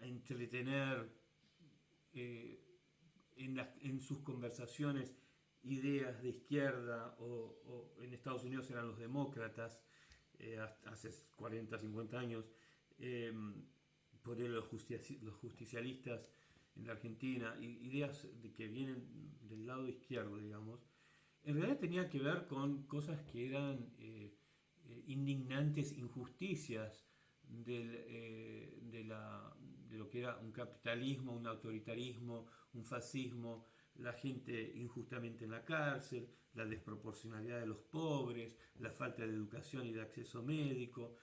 entretener eh, en, sus conversaciones ideas de izquierda, o, en Estados Unidos eran los demócratas, hace 40, 50 años, por los, los justicialistas en la Argentina, ideas de que vienen del lado izquierdo, digamos, en realidad tenía que ver con cosas que eran eh, eh, indignantes injusticias eh, de, de lo que era un capitalismo, un autoritarismo, un fascismo, la gente injustamente en la cárcel, la desproporcionalidad de los pobres, la falta de educación y de acceso médico,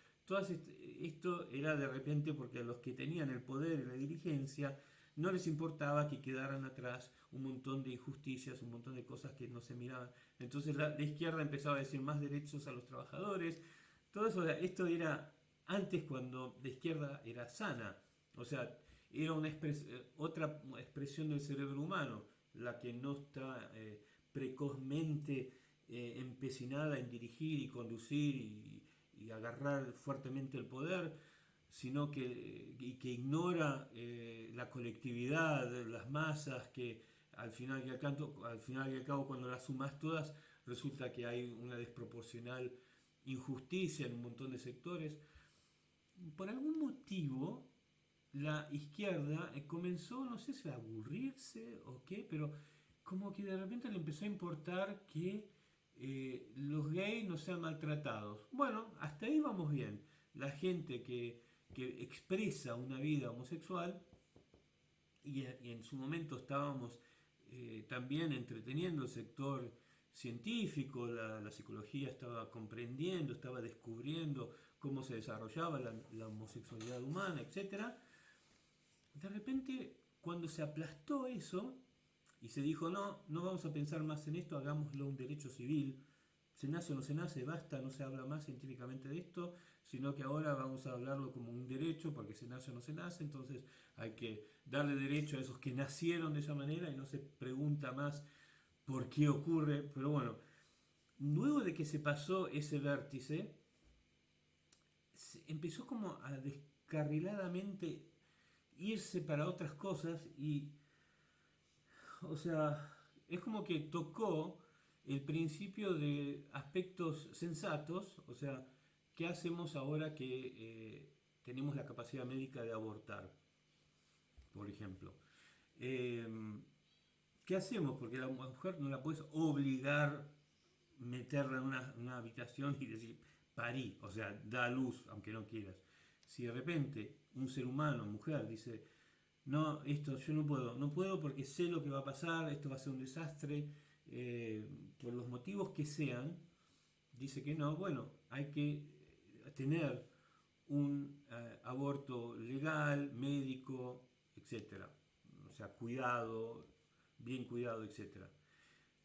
esto era de repente porque los que tenían el poder y la dirigencia no les importaba que quedaran atrás un montón de injusticias, un montón de cosas que no se miraban. Entonces la, izquierda empezaba a decir más derechos a los trabajadores. Todo eso, esto era antes cuando la izquierda era sana. O sea, era una eh, otra expresión del cerebro humano, la que no está eh, precozmente eh, empecinada en dirigir y conducir y, y agarrar fuertemente el poder, sino que, que ignora eh, la colectividad, las masas, que al final, y al, canto, al final y al cabo cuando las sumas todas resulta que hay una desproporcional injusticia en un montón de sectores. por algún motivo la izquierda eh, comenzó, no sé si a aburrirse o qué, pero como que de repente le empezó a importar que eh, los gays no sean maltratados. Bueno, hasta ahí vamos bien. La gente que, expresa una vida homosexual, y, en su momento estábamos eh, también entreteniendo el sector científico, la, psicología estaba comprendiendo, estaba descubriendo cómo se desarrollaba la, la homosexualidad humana, etc. De repente, cuando se aplastó eso, y se dijo, no, no vamos a pensar más en esto, hagámoslo un derecho civil, se nace o no se nace, basta, no se habla más científicamente de esto, sino que ahora vamos a hablarlo como un derecho, porque se nace o no se nace, entonces hay que darle derecho a esos que nacieron de esa manera y no se pregunta más por qué ocurre, pero bueno, luego de que se pasó ese vértice, empezó como a descarriladamente irse para otras cosas y o sea, es como que tocó el principio de aspectos sensatos, o sea, ¿qué hacemos ahora que eh, tenemos la capacidad médica de abortar? Por ejemplo. Em, ¿Qué hacemos? Porque la mujer no la puedes obligar meterla en una, una, habitación y decir, parí, o sea, da luz, aunque no quieras. Si de repente un ser humano, mujer, dice, no, esto yo no puedo, no puedo porque sé lo que va a pasar, esto va a ser un desastre, eh, por los motivos que sean, dice que no, bueno, hay que tener un eh, aborto legal, médico, etc. O sea, cuidado, bien cuidado, etc.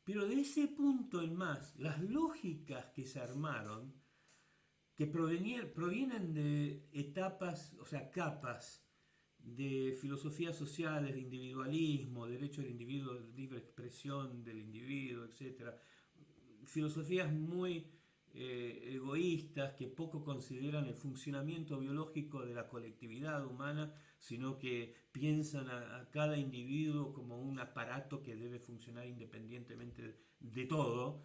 Pero de ese punto en más, las lógicas que se armaron, que provienen de etapas, o sea, capas, de filosofías sociales, de individualismo, derecho del individuo, libre expresión del individuo, etc. Filosofías muy eh, egoístas que poco consideran el funcionamiento biológico de la colectividad humana, sino que piensan a, cada individuo como un aparato que debe funcionar independientemente de, todo,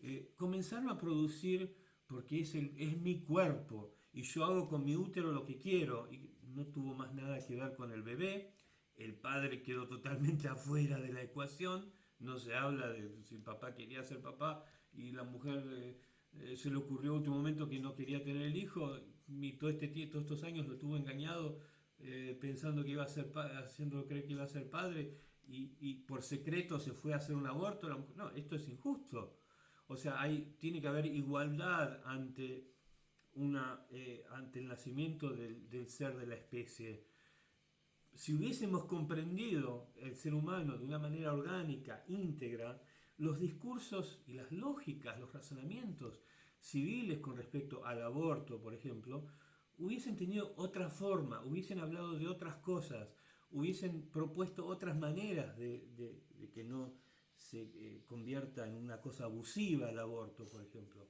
eh, comenzaron a producir, porque es, el, es mi cuerpo, y yo hago con mi útero lo que quiero, y no tuvo más nada que ver con el bebé, el padre quedó totalmente afuera de la ecuación, no se habla de si el papá quería ser papá y la mujer eh, eh, se le ocurrió en último momento que no quería tener el hijo, y este, todos estos años lo tuvo engañado eh, pensando que iba a ser haciéndolo creer que iba a ser padre y, por secreto se fue a hacer un aborto. no, esto es injusto. O sea, hay, tiene que haber igualdad ante una, eh, ante el nacimiento del, ser de la especie. Si hubiésemos comprendido el ser humano de una manera orgánica, íntegra, los discursos y las lógicas, los razonamientos civiles con respecto al aborto, por ejemplo, hubiesen tenido otra forma, hubiesen hablado de otras cosas, hubiesen propuesto otras maneras de, que no se eh, convierta en una cosa abusiva el aborto, por ejemplo.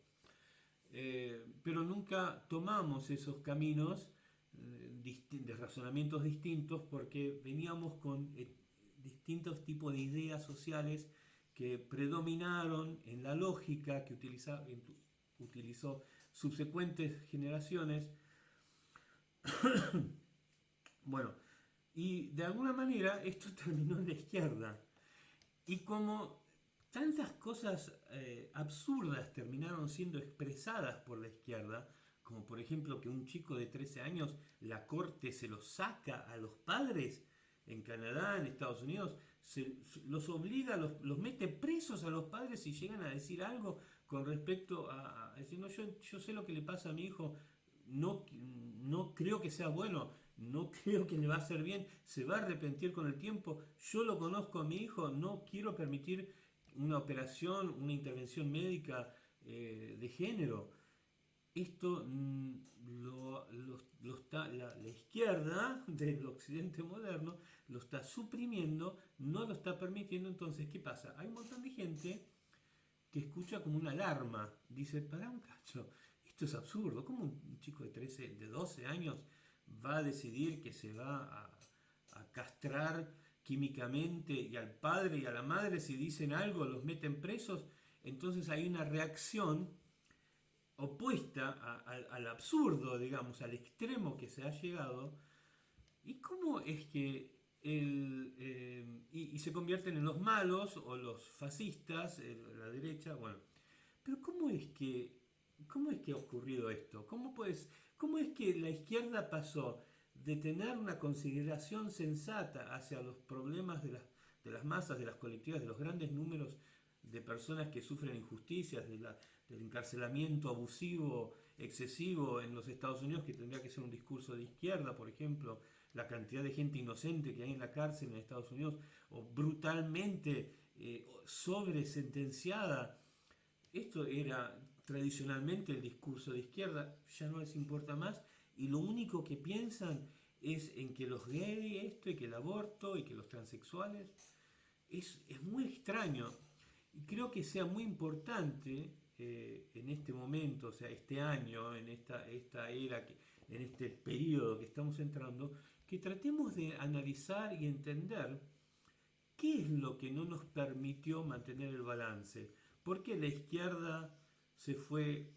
Eh, pero nunca tomamos esos caminos eh, de razonamientos distintos porque veníamos con distintos tipos de ideas sociales que predominaron en la lógica que utiliza, utilizó subsecuentes generaciones. bueno, y de alguna manera esto terminó en la izquierda. Y como tantas cosas eh, absurdas terminaron siendo expresadas por la izquierda, como por ejemplo que un chico de 13 años, la corte se lo saca a los padres en Canadá, en Estados Unidos, se, los obliga, los, los, mete presos a los padres si llegan a decir algo con respecto a, decir, no, yo, yo sé lo que le pasa a mi hijo, no, no creo que sea bueno, no creo que le va a hacer bien, se va a arrepentir con el tiempo, yo lo conozco a mi hijo, no quiero permitir una operación, una intervención médica eh, de género. Esto mm, lo, está, la, izquierda del occidente moderno lo está suprimiendo, no lo está permitiendo. Entonces, ¿qué pasa? Hay un montón de gente que escucha como una alarma. Dice, para un cacho, esto es absurdo. ¿Cómo un chico de 13, de 12 años va a decidir que se va a, a castrar químicamente y al padre y a la madre si dicen algo los meten presos, entonces hay una reacción opuesta al absurdo, digamos, al extremo que se ha llegado. ¿Y cómo es que el, eh, y, se convierten en los malos o los fascistas, la derecha, bueno. Pero ¿cómo es que, cómo es que ha ocurrido esto? ¿Cómo, puedes, ¿Cómo es que la izquierda pasó de tener una consideración sensata hacia los problemas de las, de las masas, de las colectivas, de los grandes números de personas que sufren injusticias, de la, del encarcelamiento abusivo, excesivo en los Estados Unidos, que tendría que ser un discurso de izquierda, por ejemplo, la cantidad de gente inocente que hay en la cárcel en Estados Unidos, o brutalmente eh, sobresentenciada. Esto era tradicionalmente el discurso de izquierda, ya no les importa más, y lo único que piensan es en que los gays, esto, y que el aborto, y que los transexuales, es, es muy extraño. Y creo que sea muy importante eh, en este momento, o sea, este año, en esta, esta era, que, en este periodo que estamos entrando, que tratemos de analizar y entender qué es lo que no nos permitió mantener el balance. ¿Por qué la izquierda se fue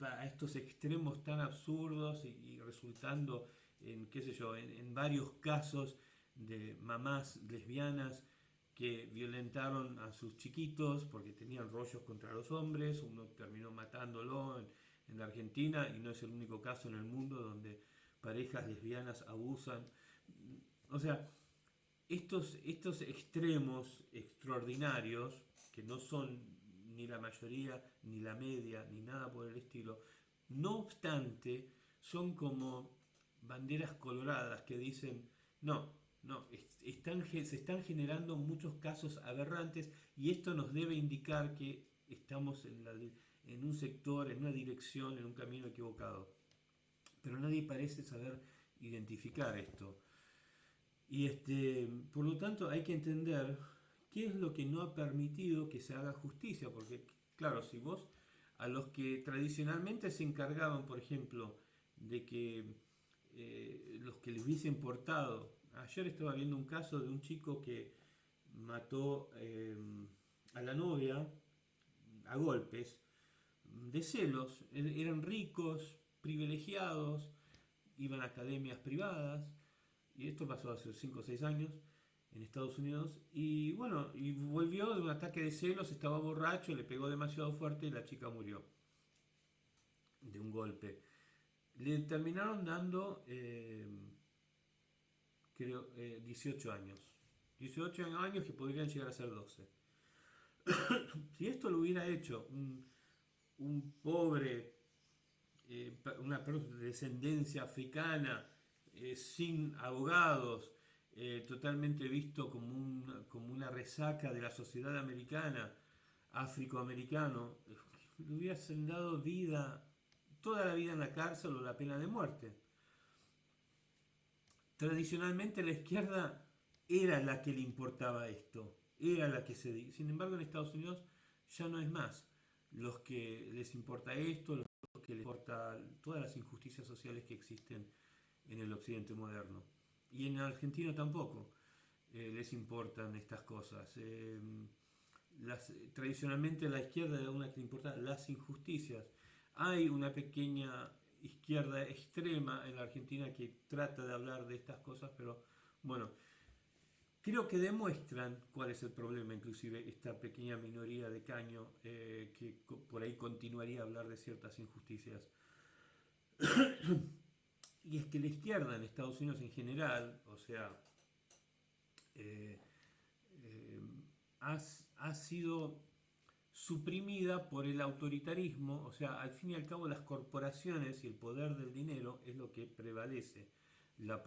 a estos extremos tan absurdos y, resultando en, qué sé yo, en, varios casos de mamás lesbianas que violentaron a sus chiquitos porque tenían rollos contra los hombres, uno terminó matándolo en, en Argentina y no es el único caso en el mundo donde parejas lesbianas abusan. O sea, estos, estos extremos extraordinarios, que no son ni la mayoría, ni la media, ni nada por el estilo, no obstante, son como banderas coloradas que dicen, no, no, están, se están generando muchos casos aberrantes y esto nos debe indicar que estamos en, la, en un sector, en una dirección, en un camino equivocado pero nadie parece saber identificar esto. Y este, por lo tanto hay que entender qué es lo que no ha permitido que se haga justicia, porque claro, si vos a los que tradicionalmente se encargaban, por ejemplo, de que eh, los que les hubiesen portado, ayer estaba viendo un caso de un chico que mató eh, a la novia a golpes, de celos, e-, eran ricos, privilegiados, iban a academias privadas, y esto pasó hace 5 o 6 años en Estados Unidos, y bueno, y volvió de un ataque de celos, estaba borracho, le pegó demasiado fuerte y la chica murió de un golpe. Le terminaron dando, eh, creo, 18 eh, años. 18 años que podrían llegar a ser 12. si esto lo hubiera hecho un, un pobre eh, una descendencia africana, eh, sin abogados, eh, totalmente visto como, como una resaca de la sociedad americana, afroamericano, le hubiesen dado vida, toda la vida en la cárcel o la pena de muerte. Tradicionalmente la izquierda era la que le importaba esto, era la que se... Sin embargo en Estados Unidos ya no es más. Los que les importa esto, que le importa todas las injusticias sociales que existen en el occidente moderno. Y en Argentina tampoco eh, les importan estas cosas. Eh, las, tradicionalmente la izquierda es una que le importa las injusticias. Hay una pequeña izquierda extrema en la Argentina que trata de hablar de estas cosas, pero bueno, creo que demuestran cuál es el problema, inclusive esta pequeña minoría de caño eh, que por ahí continuaría a hablar de ciertas injusticias. y es que la izquierda en Estados Unidos en general, o sea, eh, eh, ha, sido suprimida por el autoritarismo, o sea, al fin y al cabo las corporaciones y el poder del dinero es lo que prevalece. La,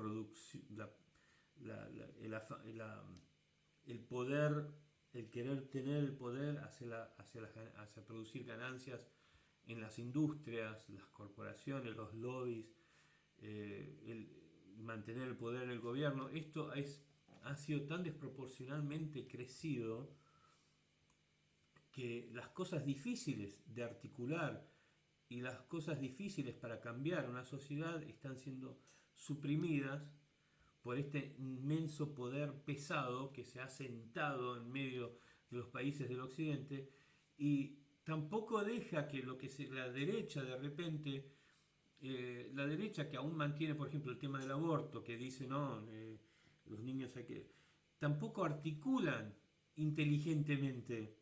el, poder, el querer tener el poder hacia, hacia, producir ganancias en las industrias, las corporaciones, los lobbies, eh, el mantener el poder en el gobierno, esto es, ha sido tan desproporcionalmente crecido que las cosas difíciles de articular y las cosas difíciles para cambiar una sociedad están siendo suprimidas por este inmenso poder pesado que se ha sentado en medio de los países del occidente y tampoco deja que lo que la derecha de repente, eh, la derecha que aún mantiene, por ejemplo, el tema del aborto, que dice, no, eh, los niños hay. Tampoco articulan inteligentemente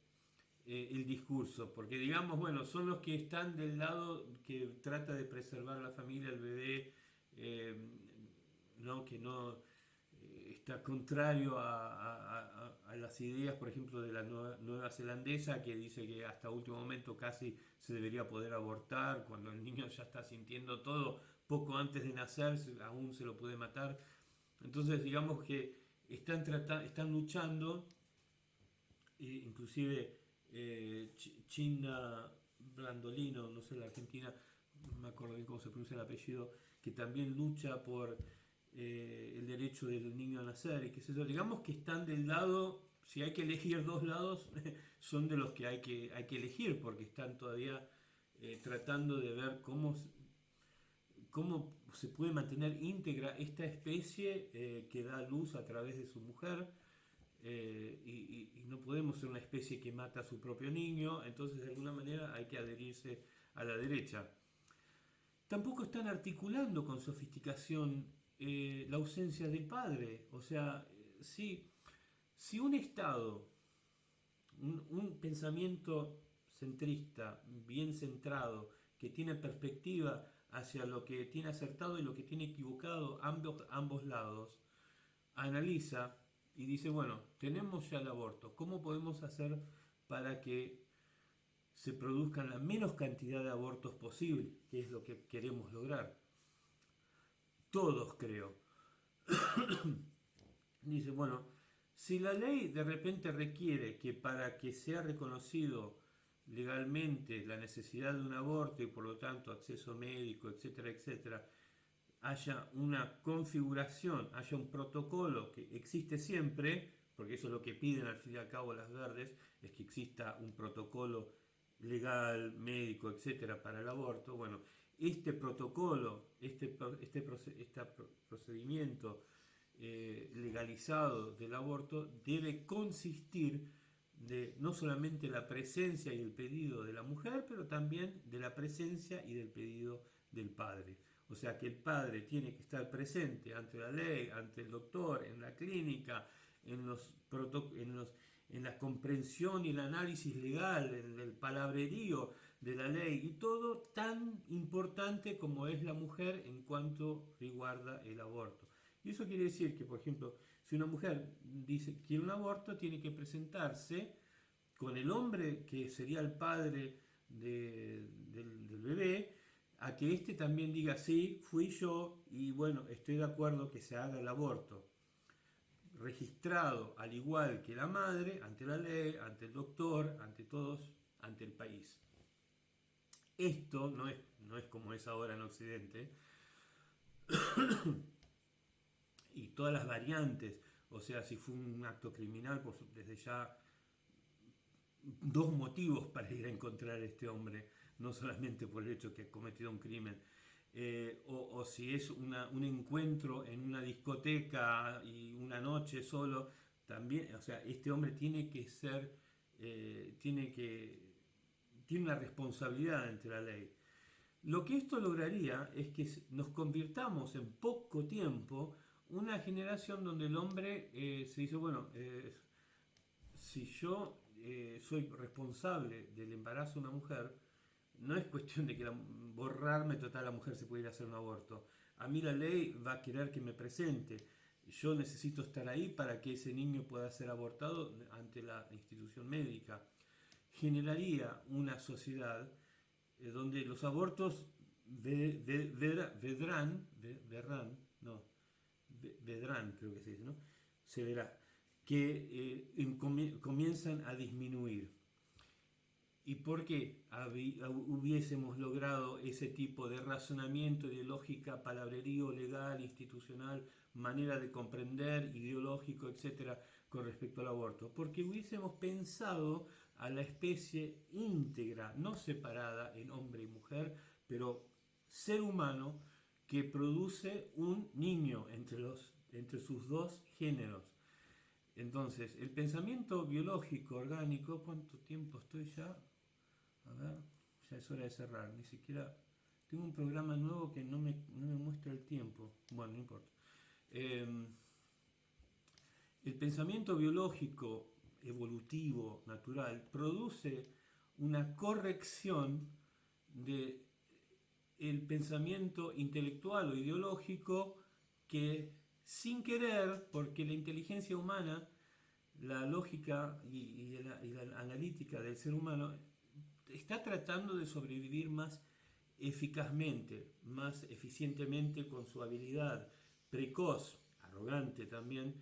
eh, el discurso, porque digamos, bueno, son los que están del lado que trata de preservar la familia, el bebé, ¿no? que no está contrario a, las ideas, por ejemplo, de la nueva, zelandesa, que dice que hasta último momento casi se debería poder abortar, cuando el niño ya está sintiendo todo, poco antes de nacer, aún se lo puede matar. Entonces, digamos que están, están luchando, e inclusive eh, China Brandolino, no sé, la Argentina, no me acuerdo bien cómo se pronuncia el apellido, que también lucha por eh, el derecho del niño a nacer y qué sé yo. Digamos que están del lado, si hay que elegir dos lados, son de los que hay que, hay que elegir porque están todavía eh, tratando de ver cómo, cómo se puede mantener íntegra esta especie eh, que da luz a través de su mujer. y, y, no podemos ser una especie que mata a su propio niño, entonces de alguna manera hay que adherirse a la derecha. Tampoco están articulando con sofisticación eh, la ausencia del padre. O sea, si, si un Estado, un, pensamiento centrista, bien centrado, que tiene perspectiva hacia lo que tiene acertado y lo que tiene equivocado ambos, ambos lados, analiza y dice, bueno, tenemos ya el aborto, ¿cómo podemos hacer para que se produzcan la menos cantidad de abortos posible, que es lo que queremos lograr? Todos creo. Dice, bueno, si la ley de repente requiere que para que sea reconocido legalmente la necesidad de un aborto y por lo tanto acceso médico, etcétera, etcétera, haya una configuración, haya un protocolo que existe siempre, porque eso es lo que piden al fin y al cabo las verdes, es que exista un protocolo legal, médico, etcétera, para el aborto, bueno, este protocolo, este, este, procedimiento eh, legalizado del aborto debe consistir de no solamente la presencia y el pedido de la mujer, pero también de la presencia y del pedido del padre. O sea que el padre tiene que estar presente ante la ley, ante el doctor, en la clínica, en, los en, los, en la comprensión y el análisis legal, en el palabrerío de la ley y todo tan importante como es la mujer en cuanto riguarda el aborto. Y eso quiere decir que, por ejemplo, si una mujer dice quiere un aborto, tiene que presentarse con el hombre que sería el padre del, del bebé, a que éste también diga sí, fui yo y bueno, estoy de acuerdo que se haga el aborto. Registrado al igual que la madre, ante la ley, ante el doctor, ante todos, ante el país. Esto no es, no es como es ahora en Occidente. y todas las variantes, o sea, si fue un acto criminal, pues desde ya dos motivos para ir a encontrar a este hombre, no solamente por el hecho que ha cometido un crimen, eh, o, si es un encuentro en una discoteca y una noche solo, también, o sea, este hombre tiene que ser, eh, tiene que tiene una responsabilidad ante la ley. Lo que esto lograría es que nos convirtamos en poco tiempo una generación donde el hombre eh, se dice, bueno, eh, si yo eh, soy responsable del embarazo de una mujer, no es cuestión de que borrarme total la mujer se pudiera hacer un aborto. A mí la ley va a querer que me presente. Yo necesito estar ahí para que ese niño pueda ser abortado ante la institución médica generaría una sociedad eh, donde los abortos vedrán, no, vedrán creo que se dice, ¿no? Se verá, que eh, comienzan a disminuir. ¿Y por qué hubiésemos logrado ese tipo de razonamiento, de lógica, palabrerío legal, institucional, manera de comprender, ideológico, etcétera, con respecto al aborto? Porque hubiésemos pensado a la especie íntegra, no separada en hombre y mujer, pero ser humano que produce un niño entre, los, entre sus dos géneros. Entonces, el pensamiento biológico, orgánico, ¿cuánto tiempo estoy ya? A ver, ya es hora de cerrar. Ni siquiera... Tengo un programa nuevo que no me, no me muestra el tiempo. Bueno, no importa. Em, el pensamiento biológico, evolutivo, natural, produce una corrección de el pensamiento intelectual o ideológico que sin querer, porque la inteligencia humana, la lógica y, la, analítica del ser humano está tratando de sobrevivir más eficazmente, más eficientemente con su habilidad precoz, arrogante también,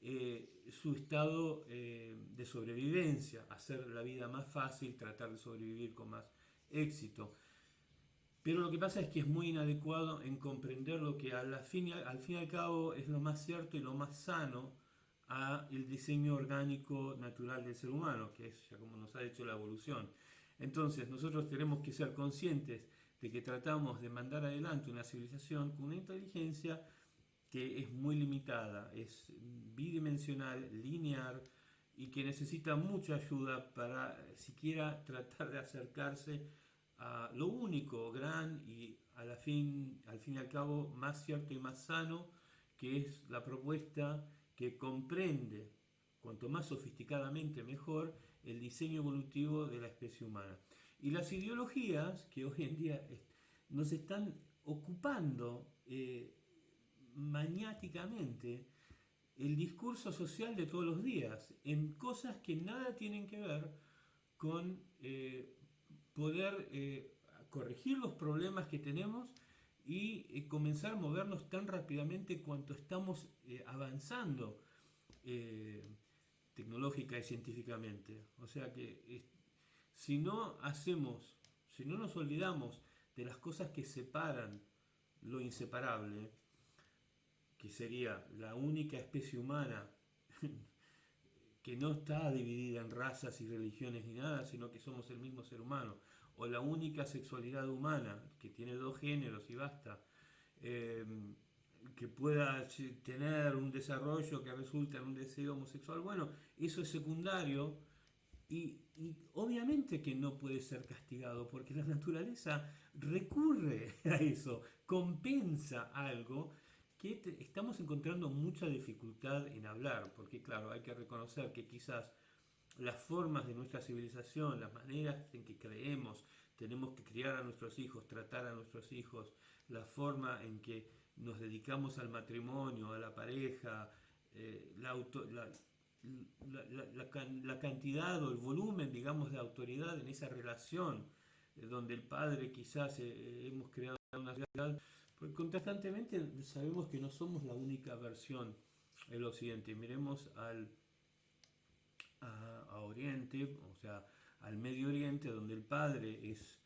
eh, su estado eh, de sobrevivencia, hacer la vida más fácil, tratar de sobrevivir con más éxito. Pero lo que pasa es que es muy inadecuado en comprender lo que al fin, al fin y al cabo es lo más cierto y lo más sano a el diseño orgánico natural del ser humano, que es ya como nos ha hecho la evolución. Entonces nosotros tenemos que ser conscientes de que tratamos de mandar adelante una civilización con una inteligencia que es muy limitada, es bidimensional, lineal y que necesita mucha ayuda para siquiera tratar de acercarse a lo único, gran y a la fin, al fin y al cabo más cierto y más sano, que es la propuesta que comprende, cuanto más sofisticadamente mejor, el diseño evolutivo de la especie humana. Y las ideologías que hoy en día nos están ocupando eh, maniáticamente el discurso social de todos los días, en cosas que nada tienen que ver con eh, poder eh, corregir los problemas que tenemos y eh, comenzar a movernos tan rápidamente cuanto estamos avanzando tecnológica y científicamente. O sea que si no hacemos, si no nos olvidamos de las cosas que separan lo inseparable, que sería la única especie humana que no está dividida en razas y religiones ni nada, sino que somos el mismo ser humano, o la única sexualidad humana que tiene dos géneros y basta, em, que pueda tener un desarrollo que resulta en un deseo homosexual, bueno, eso es secundario y, y obviamente que no puede ser castigado porque la naturaleza recurre a eso, compensa algo que estamos encontrando mucha dificultad en hablar, porque claro, hay que reconocer que quizás las formas de nuestra civilización, las maneras en que creemos, tenemos que criar a nuestros hijos, tratar a nuestros hijos, la forma en que nos dedicamos al matrimonio, a la pareja, eh, la, cantidad o el volumen, digamos, de autoridad en esa relación, eh, donde el padre quizás eh, hemos creado una sociedad porque contrastantemente sabemos que no somos la única versión del Occidente. Miremos al a, Oriente, o sea, al Medio Oriente, donde el padre es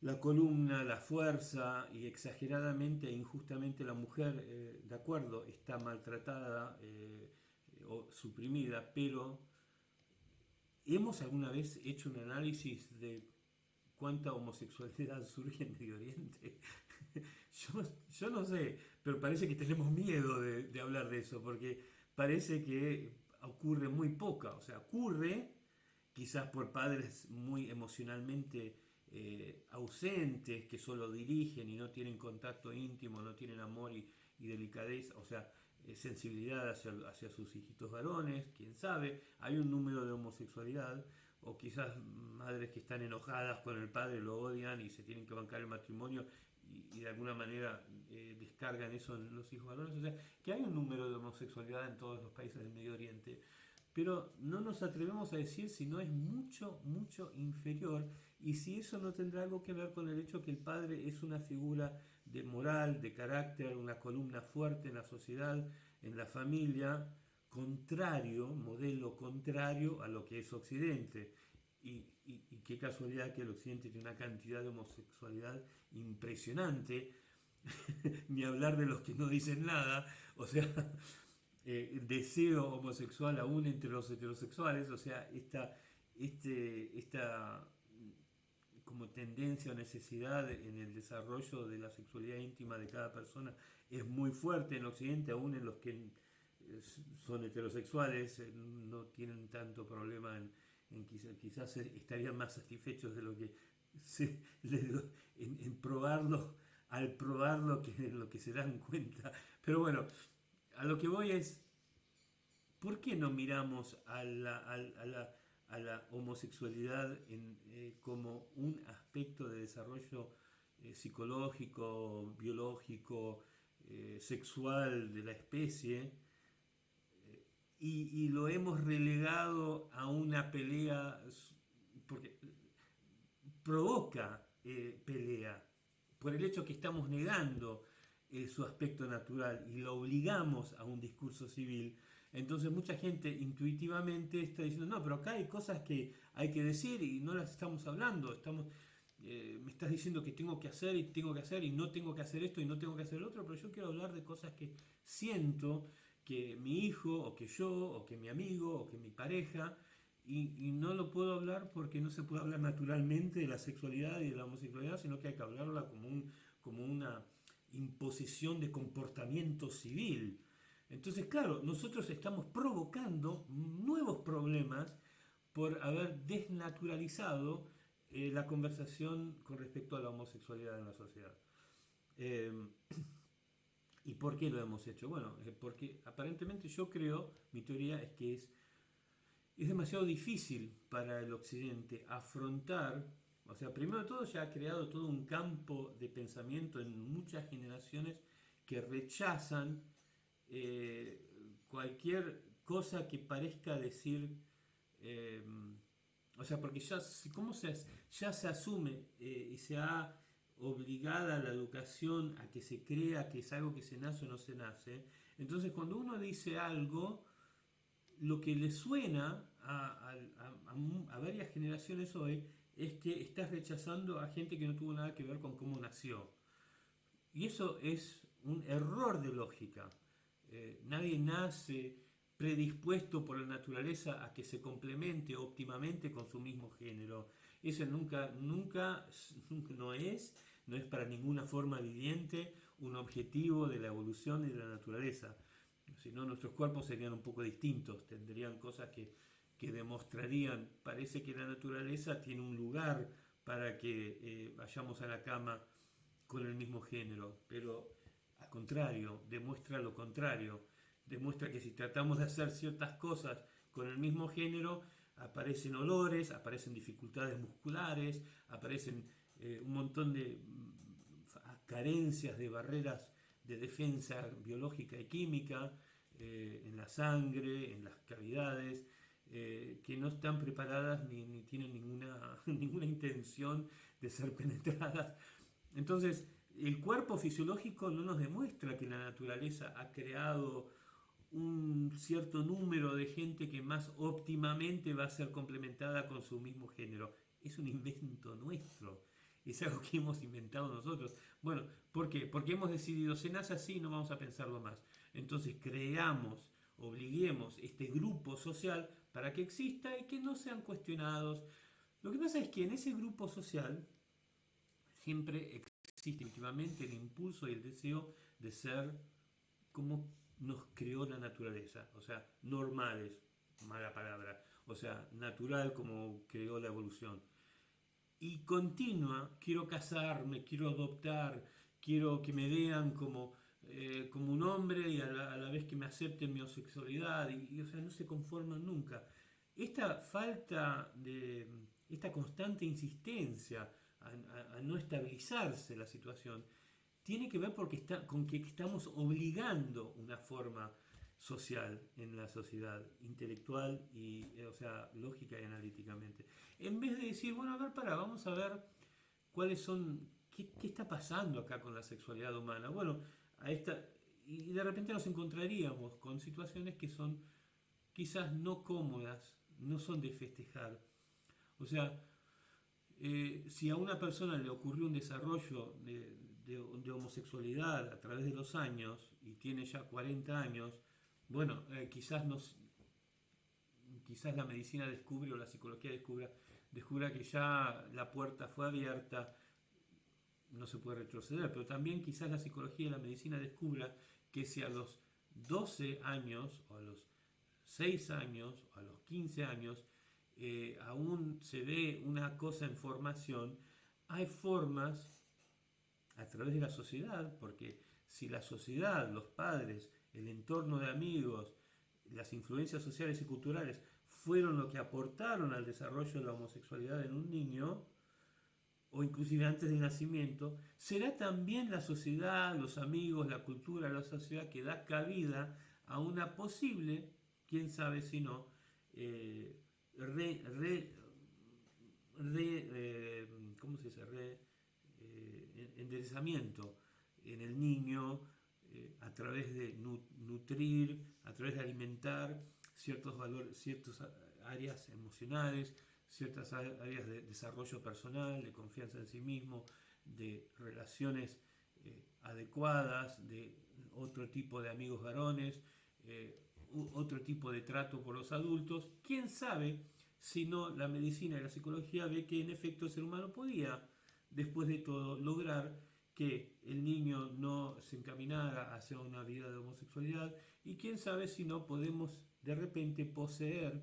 la columna, la fuerza y exageradamente e injustamente la mujer, eh, de acuerdo, está maltratada eh, o suprimida, pero ¿hemos alguna vez hecho un análisis de cuánta homosexualidad surge en Medio Oriente? Yo, no sé, pero parece que tenemos miedo de, hablar de eso, porque parece que ocurre muy poca, o sea, ocurre quizás por padres muy emocionalmente eh, ausentes, que solo dirigen y no tienen contacto íntimo, no tienen amor y, delicadeza, o sea, eh, sensibilidad hacia, hacia, sus hijitos varones, quién sabe, hay un número de homosexualidad, o quizás madres que están enojadas con el padre, lo odian y se tienen que bancar el matrimonio y, de alguna manera eh, descargan eso en los hijos varones. O sea, que hay un número de homosexualidad en todos los países del Medio Oriente, pero no nos atrevemos a decir si no es mucho, mucho inferior y si eso no tendrá algo que ver con el hecho que el padre es una figura de moral, de carácter, una columna fuerte en la sociedad, en la familia, contrario, modelo contrario a lo que es Occidente. Y, qué casualidad que el Occidente tiene una cantidad de homosexualidad impresionante, ni hablar de los que no dicen nada, o sea, eh, deseo homosexual aún entre los heterosexuales, o sea, esta, este, esta como tendencia o necesidad en el desarrollo de la sexualidad íntima de cada persona es muy fuerte en Occidente, aún en los que son heterosexuales, eh, no tienen tanto problema en quizás, estarían más satisfechos de lo que se, en, probarlo, al probarlo que en lo que se dan cuenta. Pero bueno, a lo que voy es, ¿por qué no miramos a la, homosexualidad eh, como un aspecto de desarrollo eh, psicológico, biológico, eh, sexual de la especie? Y, lo hemos relegado a una pelea, porque provoca pelea, por el hecho que estamos negando su aspecto natural y lo obligamos a un discurso civil, entonces mucha gente intuitivamente está diciendo, no, pero acá hay cosas que hay que decir y no las estamos hablando, estamos, eh, me estás diciendo que tengo que hacer y tengo que hacer y no tengo que hacer esto y no tengo que hacer el otro, pero yo quiero hablar de cosas que siento que mi hijo o que yo o que mi amigo o que mi pareja y, no lo puedo hablar porque no se puede hablar naturalmente de la sexualidad y de la homosexualidad, sino que hay que hablarla como, un, como una imposición de comportamiento civil. Entonces, claro, nosotros estamos provocando nuevos problemas por haber desnaturalizado eh, la conversación con respecto a la homosexualidad en la sociedad. Em, ¿Y por qué lo hemos hecho? Bueno, eh, porque aparentemente yo creo, mi teoría es que es, es demasiado difícil para el occidente afrontar, o sea, primero de todo ya ha creado todo un campo de pensamiento en muchas generaciones que rechazan eh, cualquier cosa que parezca decir, eh, o sea, porque ya, ¿cómo se, ya se asume y se ha obligada la educación a que se crea que es algo que se nace o no se nace, entonces cuando uno dice algo, lo que le suena a, a varias generaciones hoy es que estás rechazando a gente que no tuvo nada que ver con cómo nació. Y eso es un error de lógica. Eh, nadie nace predispuesto por la naturaleza a que se complemente óptimamente con su mismo género. Eso nunca, nunca, no es, no es para ninguna forma viviente un objetivo de la evolución y de la naturaleza. Si no, nuestros cuerpos serían un poco distintos, tendrían cosas que, que demostrarían, parece que la naturaleza tiene un lugar para que eh, vayamos a la cama con el mismo género, pero contrario, demuestra lo contrario. Demuestra que si tratamos de hacer ciertas cosas con el mismo género, aparecen olores, aparecen dificultades musculares, aparecen eh, un montón de carencias de barreras de defensa biológica y química eh, en la sangre, en las cavidades, eh, que no están preparadas ni, ni tienen ninguna, ninguna intención de ser penetradas. Entonces, el cuerpo fisiológico no nos demuestra que la naturaleza ha creado un cierto número de gente que más óptimamente va a ser complementada con su mismo género. Es un invento nuestro. Es algo que hemos inventado nosotros. Bueno, ¿por qué? Porque hemos decidido, se nace así, no vamos a pensarlo más. Entonces creamos, obliguemos este grupo social para que exista y que no sean cuestionados. Lo que pasa es que en ese grupo social siempre existe íntimamente el impulso y el deseo de ser como nos creó la naturaleza, o sea, normales, mala palabra, o sea, natural como creó la evolución. Y continua, quiero casarme, quiero adoptar, quiero que me vean como, eh, como un hombre y a la, vez que me acepten mi homosexualidad, y, o sea, no se conforman nunca. Esta falta de, esta constante insistencia a, no estabilizarse la situación, tiene que ver porque está, con que estamos obligando una forma social en la sociedad, intelectual y, eh, o sea, lógica y analíticamente. En vez de decir, bueno, a ver, para, vamos a ver cuáles son, qué, está pasando acá con la sexualidad humana. Bueno, a esta, y de repente nos encontraríamos con situaciones que son quizás no cómodas, no son de festejar. O sea, eh, si a una persona le ocurrió un desarrollo de, homosexualidad a través de los años y tiene ya 40 años, bueno, eh, quizás, nos, quizás la medicina descubre o la psicología descubra, descubra que ya la puerta fue abierta, no se puede retroceder, pero también quizás la psicología y la medicina descubra que si a los 12 años o a los 6 años o a los 15 años eh, aún se ve una cosa en formación, hay formas a través de la sociedad, porque si la sociedad, los padres, el entorno de amigos, las influencias sociales y culturales fueron lo que aportaron al desarrollo de la homosexualidad en un niño, o inclusive antes del nacimiento, será también la sociedad, los amigos, la cultura, la sociedad que da cabida a una posible, quién sabe si no, eh, re, eh, ¿cómo se dice? Re, eh, enderezamiento en el niño a través de nutrir, a través de alimentar ciertos valores, ciertas áreas emocionales, ciertas áreas de desarrollo personal, de confianza en sí mismo, de relaciones eh, adecuadas, de otro tipo de amigos varones, eh, otro tipo de trato por los adultos. ¿Quién sabe si no la medicina y la psicología ve que en efecto el ser humano podía, después de todo, lograr que el niño no se encaminara hacia una vida de homosexualidad y quién sabe si no podemos de repente poseer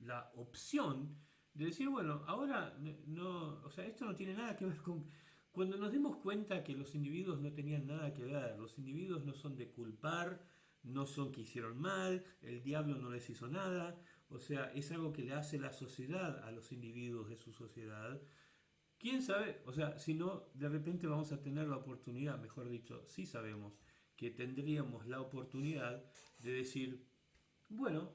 la opción de decir, bueno, ahora no, o sea, esto no tiene nada que ver con... Cuando nos demos cuenta que los individuos no tenían nada que ver, los individuos no son de culpar, no son que hicieron mal, el diablo no les hizo nada, o sea, es algo que le hace la sociedad a los individuos de su sociedad. ¿Quién sabe? O sea, si no, de repente vamos a tener la oportunidad, mejor dicho, sí sabemos que tendríamos la oportunidad de decir, bueno,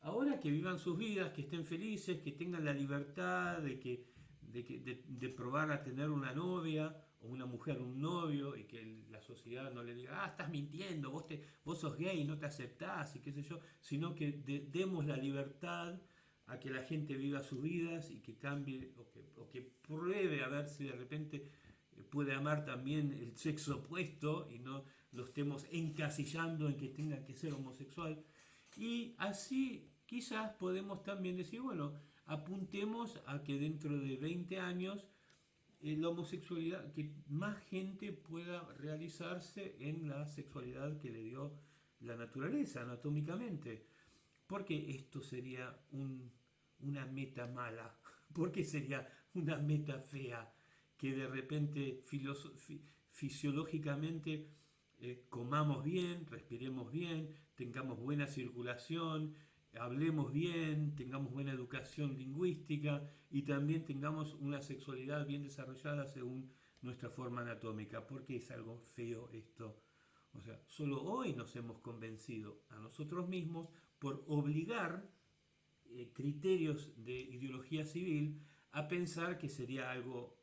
ahora que vivan sus vidas, que estén felices, que tengan la libertad de, que, de, probar a tener una novia o una mujer, un novio, y que la sociedad no le diga, ah, estás mintiendo, vos, te, vos sos gay, no te aceptás, y qué sé yo, sino que demos la libertad a que la gente viva sus vidas y que cambie o que, o que pruebe a ver si de repente eh, puede amar también el sexo opuesto y no lo estemos encasillando en que tenga que ser homosexual. Y así quizás podemos también decir, bueno, apuntemos a que dentro de 20 años eh, la homosexualidad, que más gente pueda realizarse en la sexualidad que le dio la naturaleza anatómicamente. Porque esto sería una meta mala, porque sería una meta fea, que de repente fisiológicamente eh, comamos bien, respiremos bien, tengamos buena circulación, hablemos bien, tengamos buena educación lingüística y también tengamos una sexualidad bien desarrollada según nuestra forma anatómica, porque es algo feo esto. O sea, solo hoy nos hemos convencido a nosotros mismos por obligar eh, criterios de ideología civil a pensar que sería algo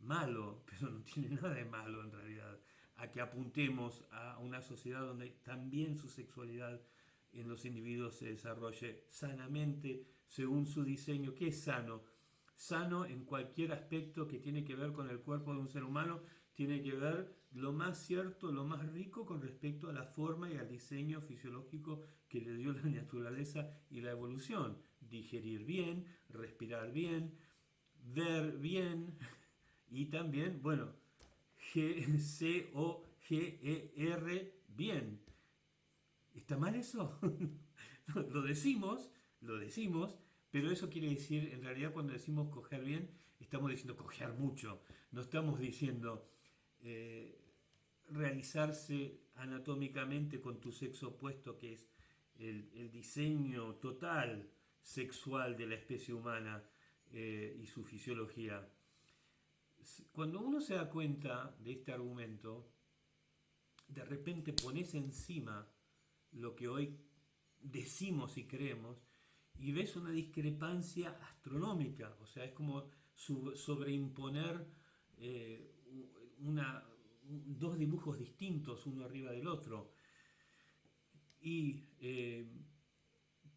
malo, pero no tiene nada de malo en realidad, a que apuntemos a una sociedad donde también su sexualidad en los individuos se desarrolle sanamente según su diseño. ¿Qué es sano? Sano en cualquier aspecto que tiene que ver con el cuerpo de un ser humano, tiene que ver lo más cierto, lo más rico con respecto a la forma y al diseño fisiológico que le dio la naturaleza y la evolución. Digerir bien, respirar bien, ver bien y también, bueno, G, C, O, G, E, R, bien. ¿Está mal eso? lo decimos, lo decimos, pero eso quiere decir, en realidad cuando decimos coger bien, estamos diciendo coger mucho. No estamos diciendo eh, realizarse anatómicamente con tu sexo opuesto, que es el, diseño total sexual de la especie humana eh, y su fisiología. Cuando uno se da cuenta de este argumento, de repente pones encima lo que hoy decimos y creemos y ves una discrepancia astronómica, o sea, es como sobreimponer eh, una, dos dibujos distintos uno arriba del otro. Y eh,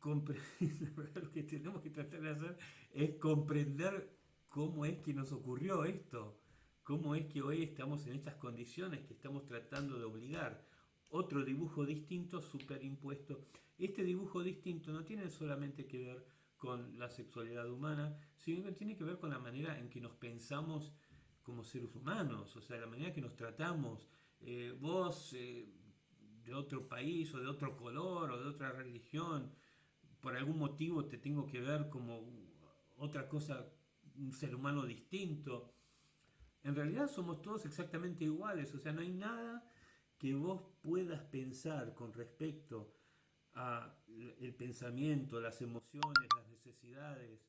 lo que tenemos que tratar de hacer es comprender cómo es que nos ocurrió esto, cómo es que hoy estamos en estas condiciones que estamos tratando de obligar otro dibujo distinto superimpuesto. Este dibujo distinto no tiene solamente que ver con la sexualidad humana, sino que tiene que ver con la manera en que nos pensamos como seres humanos, o sea, la manera que nos tratamos. Eh, vos eh, de otro país o de otro color o de otra religión, por algún motivo te tengo que ver como otra cosa, un ser humano distinto. En realidad somos todos exactamente iguales, o sea, no hay nada que vos puedas pensar con respecto a el pensamiento, las emociones, las necesidades,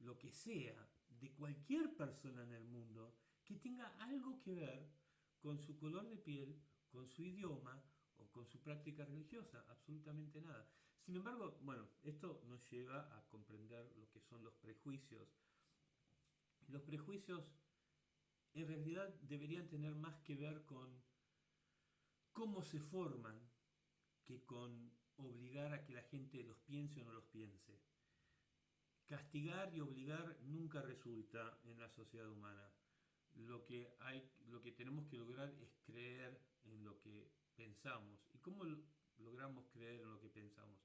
lo que sea, de cualquier persona en el mundo que tenga algo que ver con su color de piel, con su idioma o con su práctica religiosa, absolutamente nada. Sin embargo, bueno, esto nos lleva a comprender lo que son los prejuicios. Los prejuicios en realidad deberían tener más que ver con cómo se forman que con obligar a que la gente los piense o no los piense. Castigar y obligar nunca resulta en la sociedad humana. Lo que, hay, lo que tenemos que lograr es creer en lo que pensamos. ¿Y cómo logramos creer en lo que pensamos?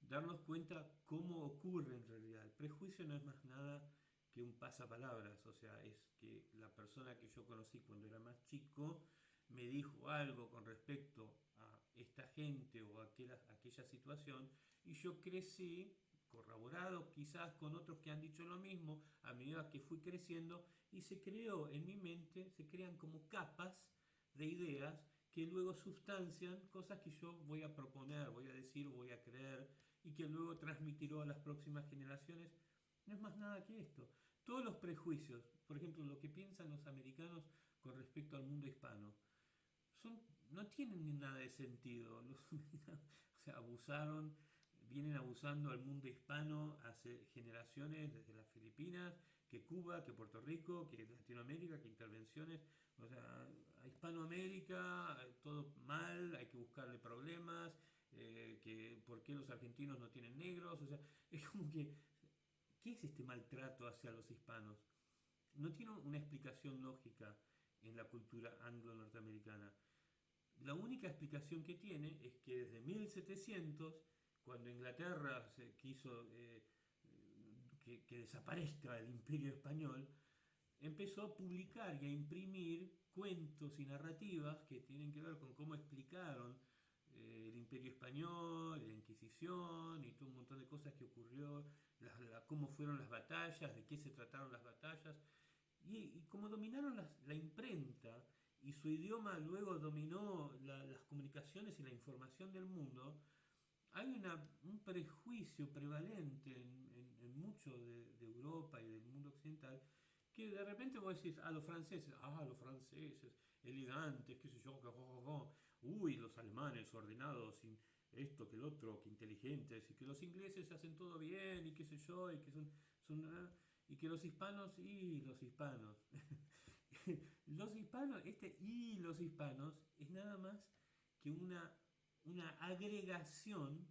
Darnos cuenta cómo ocurre en realidad. El prejuicio no es más nada que un pasapalabras, o sea, es que la persona que yo conocí cuando era más chico me dijo algo con respecto a esta gente o a aquella, aquella situación y yo crecí corroborado quizás con otros que han dicho lo mismo a medida que fui creciendo y se creó en mi mente, se crean como capas de ideas que luego sustancian cosas que yo voy a proponer, voy a decir, voy a creer y que luego transmitiré a las próximas generaciones. No es más nada que esto. Todos los prejuicios, por ejemplo, lo que piensan los americanos con respecto al mundo hispano, son, no tienen nada de sentido. o sea, abusaron, vienen abusando al mundo hispano hace generaciones, desde las Filipinas, que Cuba, que Puerto Rico, que Latinoamérica, que intervenciones. O sea, Hispanoamérica, todo mal, hay que buscarle problemas, eh, que por qué los argentinos no tienen negros. O sea, es como que, ¿qué es este maltrato hacia los hispanos? No tiene una explicación lógica en la cultura anglo-norteamericana. La única explicación que tiene es que desde 1700, cuando Inglaterra se quiso eh, que, desaparezca el imperio español, empezó a publicar y a imprimir cuentos y narrativas que tienen que ver con cómo explicaron eh, el imperio español, la Inquisición y todo un montón de cosas que ocurrió, cómo fueron las batallas, de qué se trataron las batallas, y, cómo dominaron la imprenta y su idioma luego dominó las comunicaciones y la información del mundo, hay un prejuicio prevalente en, en, mucho de, Europa y del mundo occidental que de repente vos decís a los franceses, ah, los franceses, elegantes, qué sé yo, que, uy, los alemanes ordenados, esto, que el otro, que inteligentes, y que los ingleses hacen todo bien, y qué sé yo, y que son, son ah, y que los hispanos, y los hispanos, los hispanos, este y los hispanos es nada más que una, una agregación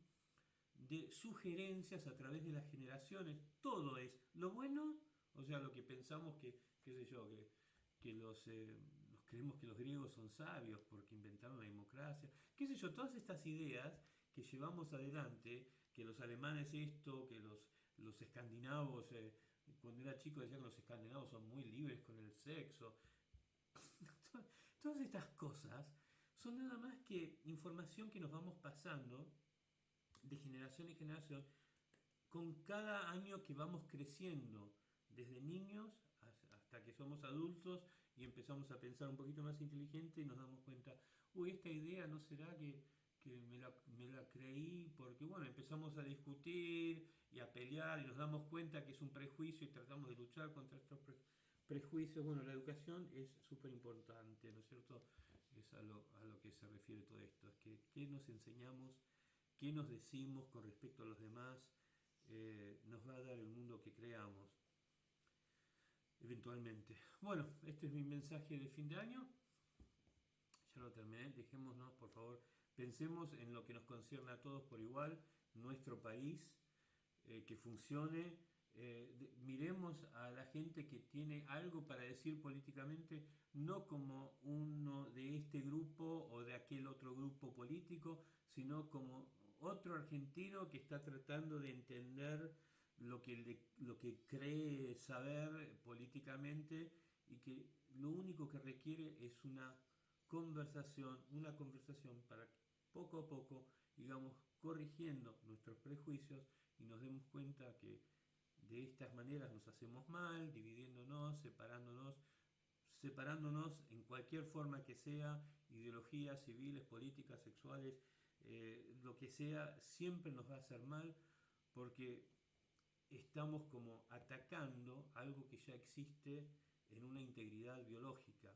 de sugerencias a través de las generaciones. Todo es lo bueno, o sea, lo que pensamos que, qué sé yo, que, que los, eh, creemos que los griegos son sabios porque inventaron la democracia, qué sé yo, todas estas ideas que llevamos adelante, que los alemanes esto, que los, los escandinavos eh, cuando era chico decían que los escandinavos son muy libres con el sexo. Todas estas cosas son nada más que información que nos vamos pasando de generación en generación con cada año que vamos creciendo, desde niños hasta que somos adultos y empezamos a pensar un poquito más inteligente y nos damos cuenta, uy, esta idea no será que me la, me la, creí porque, bueno, empezamos a discutir y a pelear y nos damos cuenta que es un prejuicio y tratamos de luchar contra estos prejuicios. Bueno, la educación es súper importante, ¿no es cierto? Es a lo, a lo, que se refiere todo esto, es que qué nos enseñamos, qué nos decimos con respecto a los demás, eh, nos va a dar el mundo que creamos, eventualmente. Bueno, este es mi mensaje de fin de año. Ya lo terminé, dejémonos por favor Pensemos en lo que nos concierne a todos por igual, nuestro país, eh, que funcione. Eh, miremos a la gente que tiene algo para decir políticamente, no como uno de este grupo o de aquel otro grupo político, sino como otro argentino que está tratando de entender lo que, lo que cree saber políticamente y que lo único que requiere es una conversación, una conversación para poco a poco, digamos, corrigiendo nuestros prejuicios y nos demos cuenta que de estas maneras nos hacemos mal, dividiéndonos, separándonos, separándonos en cualquier forma que sea, ideologías civiles, políticas, sexuales, eh, lo que sea, siempre nos va a hacer mal porque estamos como atacando algo que ya existe en una integridad biológica,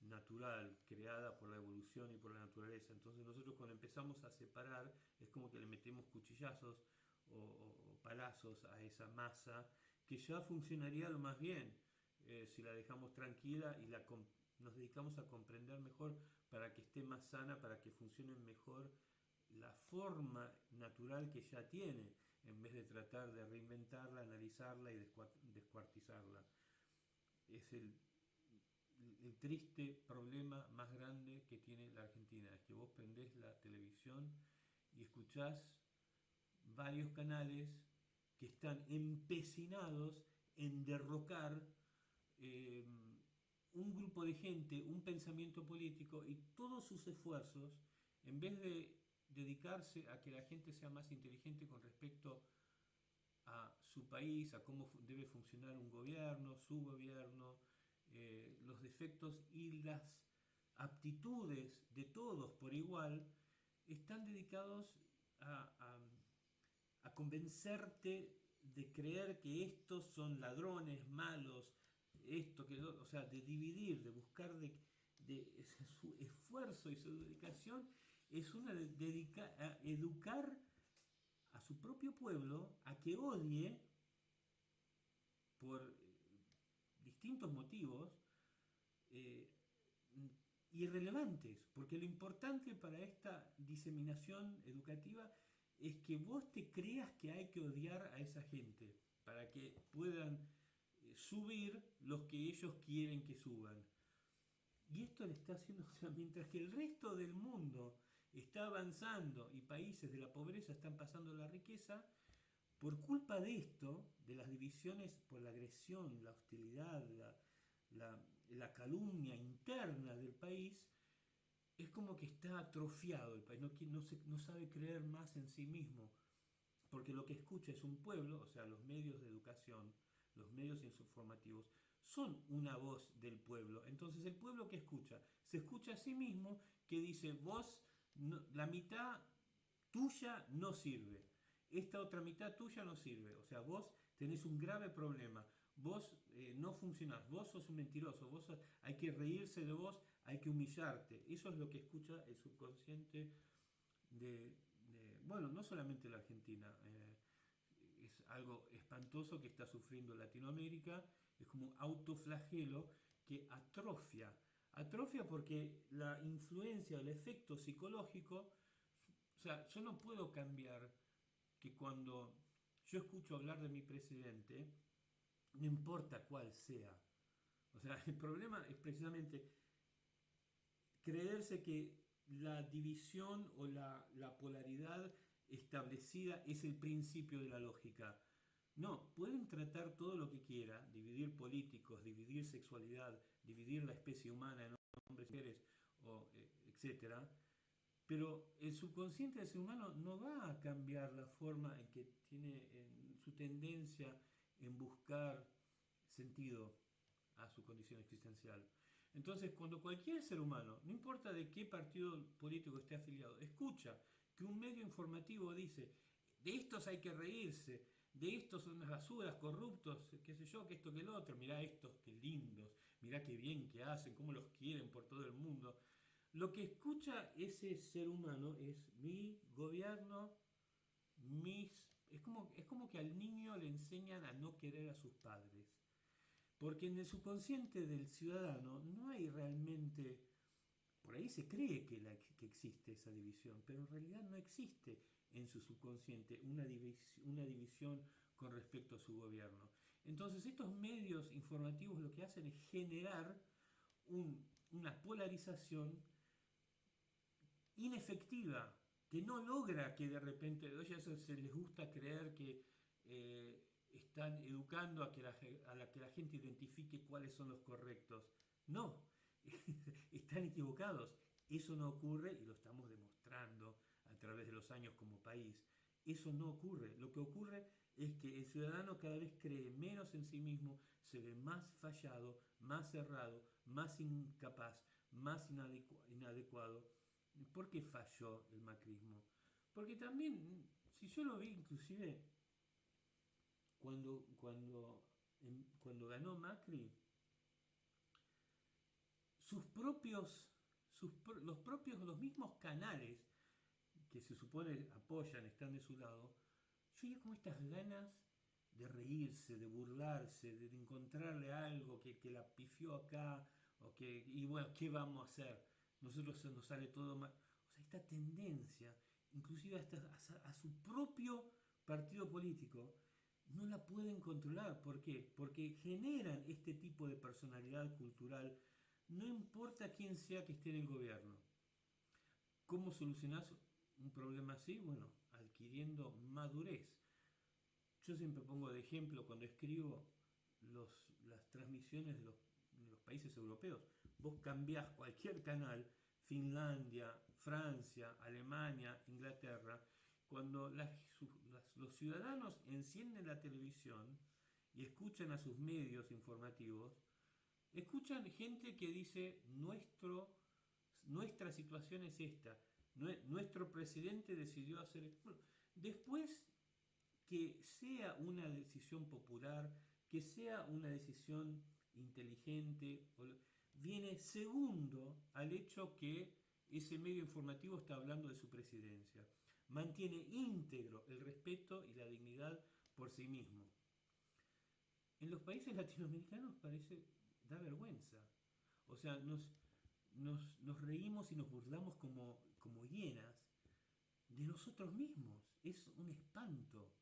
natural, creada por la evolución y por la naturaleza. Entonces nosotros cuando empezamos a separar es como que le metemos cuchillazos o, palazos a esa masa que ya funcionaría lo más bien eh, si la dejamos tranquila y la, nos dedicamos a comprender mejor para que esté más sana, para que funcione mejor la forma natural que ya tiene en vez de tratar de reinventarla, analizarla y descuartizarla. Es el, triste problema más grande que tiene la Argentina, es que vos prendés la televisión y escuchás varios canales que están empecinados en derrocar eh, un grupo de gente, un pensamiento político y todos sus esfuerzos, en vez de dedicarse a que la gente sea más inteligente con respecto a su país, a cómo debe funcionar un gobierno, su gobierno, eh, los defectos y las aptitudes de todos por igual, están dedicados a, convencerte de creer que estos son ladrones, malos, esto, que, o sea, de dividir, de buscar de su esfuerzo y su dedicación es una dedica a educar a su propio pueblo a que odie por eh, distintos motivos eh, irrelevantes, porque lo importante para esta diseminación educativa es que vos te creas que hay que odiar a esa gente para que puedan eh, subir los que ellos quieren que suban. Y esto le está haciendo, o sea, mientras que el resto del mundo está avanzando y países de la pobreza están pasando la riqueza, por culpa de esto, de las divisiones por la agresión, la hostilidad, la, calumnia interna del país, es como que está atrofiado el país, no, no, no sabe creer más en sí mismo, porque lo que escucha es un pueblo, o sea, los medios de educación, los medios informativos, son una voz del pueblo. Entonces el pueblo que escucha, se escucha a sí mismo que dice, vos la mitad tuya no sirve, esta otra mitad tuya no sirve, o sea, vos tenés un grave problema, vos eh, no funcionás, vos sos un mentiroso, vos hay que reírse de vos, hay que humillarte, eso es lo que escucha el subconsciente de, bueno, no solamente la Argentina, eh, es algo espantoso que está sufriendo Latinoamérica, es como un autoflagelo que atrofia Atrofia porque la influencia, el efecto psicológico, o sea, yo no puedo cambiar que cuando yo escucho hablar de mi presidente, no importa cuál sea. O sea, el problema es precisamente creerse que la división o la, la polaridad establecida es el principio de la lógica. No, pueden tratar todo lo que quiera, dividir políticos, dividir sexualidad, dividir la especie humana en hombres y mujeres, o, eh, etc. Pero el subconsciente del ser humano no va a cambiar la forma en que tiene en su tendencia en buscar sentido a su condición existencial. Entonces, cuando cualquier ser humano, no importa de qué partido político esté afiliado, escucha que un medio informativo dice, de estos hay que reírse, de estos son unas basuras, corruptos, qué sé yo, que esto, que el otro, mirá estos, qué lindos, mirá qué bien que hacen, cómo los quieren por todo el mundo. Lo que escucha ese ser humano es mi gobierno, mis... Es como, es como que al niño le enseñan a no querer a sus padres. Porque en el subconsciente del ciudadano no hay realmente... Por ahí se cree que, existe esa división, pero en realidad no existe en su subconsciente una división con respecto a su gobierno. Entonces estos medios informativos lo que hacen es generar una polarización inefectiva que no logra que de repente, oye, eso se les gusta creer que eh, están educando a que, la, a la que la gente identifique cuáles son los correctos. No, están equivocados. Eso no ocurre y lo estamos demostrando a través de los años como país. Eso no ocurre. Lo que ocurre es que el ciudadano cada vez cree menos en sí mismo, se ve más fallado, más cerrado, más incapaz, más inadecuado. ¿Por qué falló el macrismo? Porque también, si yo lo vi inclusive cuando, cuando, cuando ganó Macri, sus propios, sus, los propios, los mismos canales que se supone apoyan, están de su lado, vi como estas ganas de reírse, de burlarse, de encontrarle algo que, que la pifió acá, o que, y bueno, ¿qué vamos a hacer? Nosotros nos sale todo mal. O sea, esta tendencia, inclusive hasta a su propio partido político, no la pueden controlar. ¿Por qué? Porque generan este tipo de personalidad cultural, no importa quién sea que esté en el gobierno. ¿Cómo solucionás un problema así? Bueno, adquiriendo madurez. Yo siempre pongo de ejemplo cuando escribo las transmisiones de los, países europeos. Vos cambiás cualquier canal, Finlandia, Francia, Alemania, Inglaterra, cuando los ciudadanos encienden la televisión y escuchan a sus medios informativos, escuchan gente que dice nuestra situación es esta, nuestro presidente decidió hacer... después que sea una decisión popular, que sea una decisión inteligente, viene segundo al hecho que ese medio informativo está hablando de su presidencia. Mantiene íntegro el respeto y la dignidad por sí mismo. En los países latinoamericanos parece, da vergüenza. O sea, nos, nos, nos reímos y nos burlamos como como hienas de nosotros mismos. Es un espanto.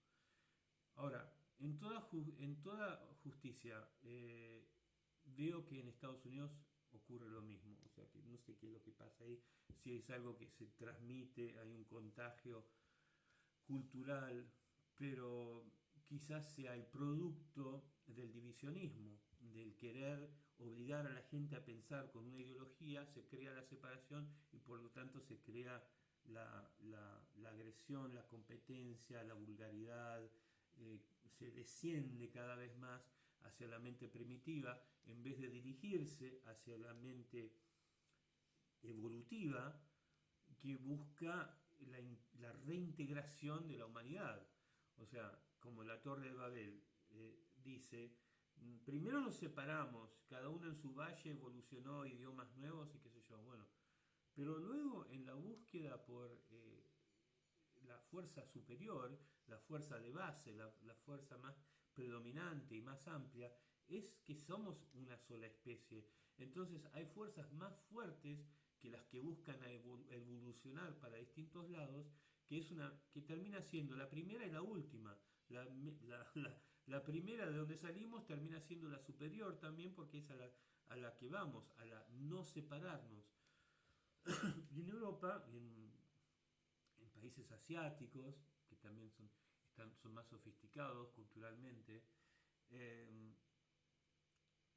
Ahora, en toda, en toda justicia, eh, veo que en Estados Unidos ocurre lo mismo. O sea, que no sé qué es lo que pasa ahí, si es algo que se transmite, hay un contagio cultural, pero quizás sea el producto del divisionismo, del querer obligar a la gente a pensar con una ideología, se crea la separación y por lo tanto se crea la, agresión, la competencia, la vulgaridad, eh, se desciende cada vez más hacia la mente primitiva en vez de dirigirse hacia la mente evolutiva que busca la, reintegración de la humanidad. O sea, como la Torre de Babel eh, dice, primero nos separamos, cada uno en su valle evolucionó idiomas nuevos y qué sé yo, bueno, pero luego en la búsqueda por eh, la fuerza superior, la fuerza de base, la, fuerza más predominante y más amplia, es que somos una sola especie. Entonces hay fuerzas más fuertes que las que buscan evolucionar para distintos lados, que, es una, que termina siendo la primera y la última. Primera de donde salimos termina siendo la superior también porque es a la, que vamos, a la no separarnos. y en Europa, en, en, países asiáticos, que también son, están, son más sofisticados culturalmente, em,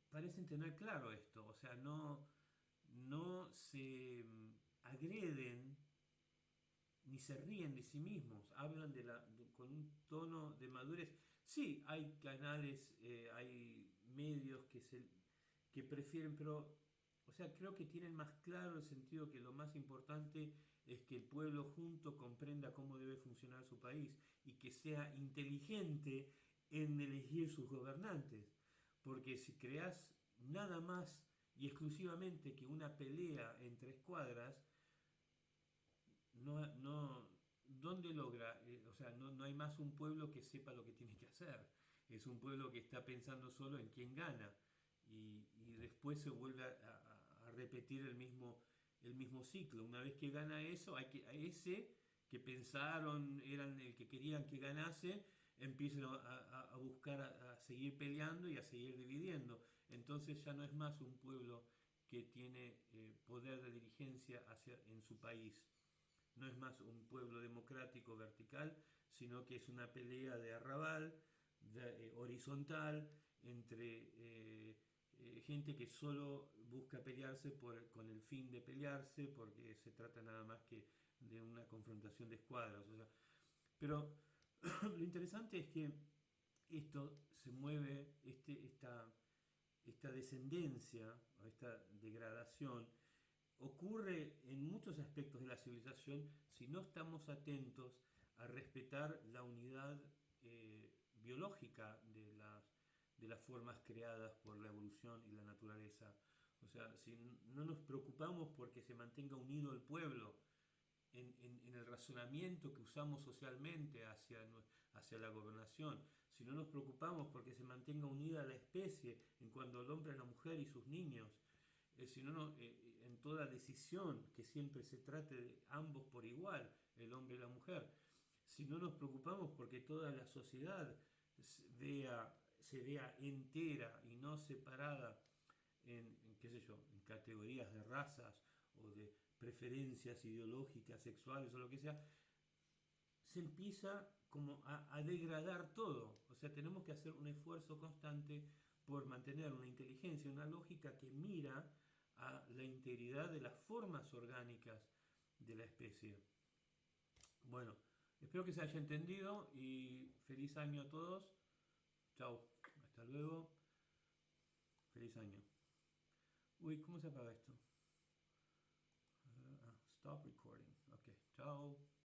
parecen tener claro esto, o sea, no, no se em, agreden ni se ríen de sí mismos, hablan de la, con un tono de madurez. Sí, hay canales, eh, hay medios que, se, que prefieren, pero, o sea, creo que tienen más claro el sentido que lo más importante es que el pueblo junto comprenda cómo debe funcionar su país y que sea inteligente en elegir sus gobernantes. Porque si creas nada más y exclusivamente que una pelea entre escuadras, no, no, ¿dónde logra? Eh, o sea, no, no, hay más un pueblo que sepa lo que tiene que hacer. Es un pueblo que está pensando solo en quién gana. Y, después se vuelve a, repetir el mismo, el mismo ciclo. Una vez que gana eso, hay que, a ese que pensaron, eran el que querían que ganase, empiezan a, a buscar a, seguir peleando y a seguir dividiendo. Entonces ya no es más un pueblo que tiene eh, poder de dirigencia hacia, en su país no es más un pueblo democrático vertical, sino que es una pelea de arrabal, eh, horizontal, entre eh, eh, gente que solo busca pelearse con el fin de pelearse, porque se trata nada más que de una confrontación de escuadras. Pero lo interesante es que esto se mueve, este, esta descendencia, esta degradación, ocurre en muchos aspectos de la civilización si no estamos atentos a respetar la unidad eh, biológica de las, de las formas creadas por la evolución y la naturaleza. O sea, si no nos preocupamos porque se mantenga unido el pueblo en, en, el razonamiento que usamos socialmente hacia, hacia la gobernación, si no nos preocupamos porque se mantenga unida la especie en cuanto al hombre, la mujer y sus niños, eh, si no, eh, en toda decisión que siempre se trate de ambos por igual, el hombre y la mujer, si no nos preocupamos porque toda la sociedad vea, se vea entera y no separada en, qué sé yo, en categorías de razas o de preferencias ideológicas, sexuales o lo que sea, se empieza como a, degradar todo. O sea, tenemos que hacer un esfuerzo constante por mantener una inteligencia, una lógica que mira a la integridad de las formas orgánicas de la especie. Bueno, espero que se haya entendido y feliz año a todos. Chao, hasta luego. Feliz año. Uy, ¿cómo se apaga esto? Ah, stop recording. Ok, chao.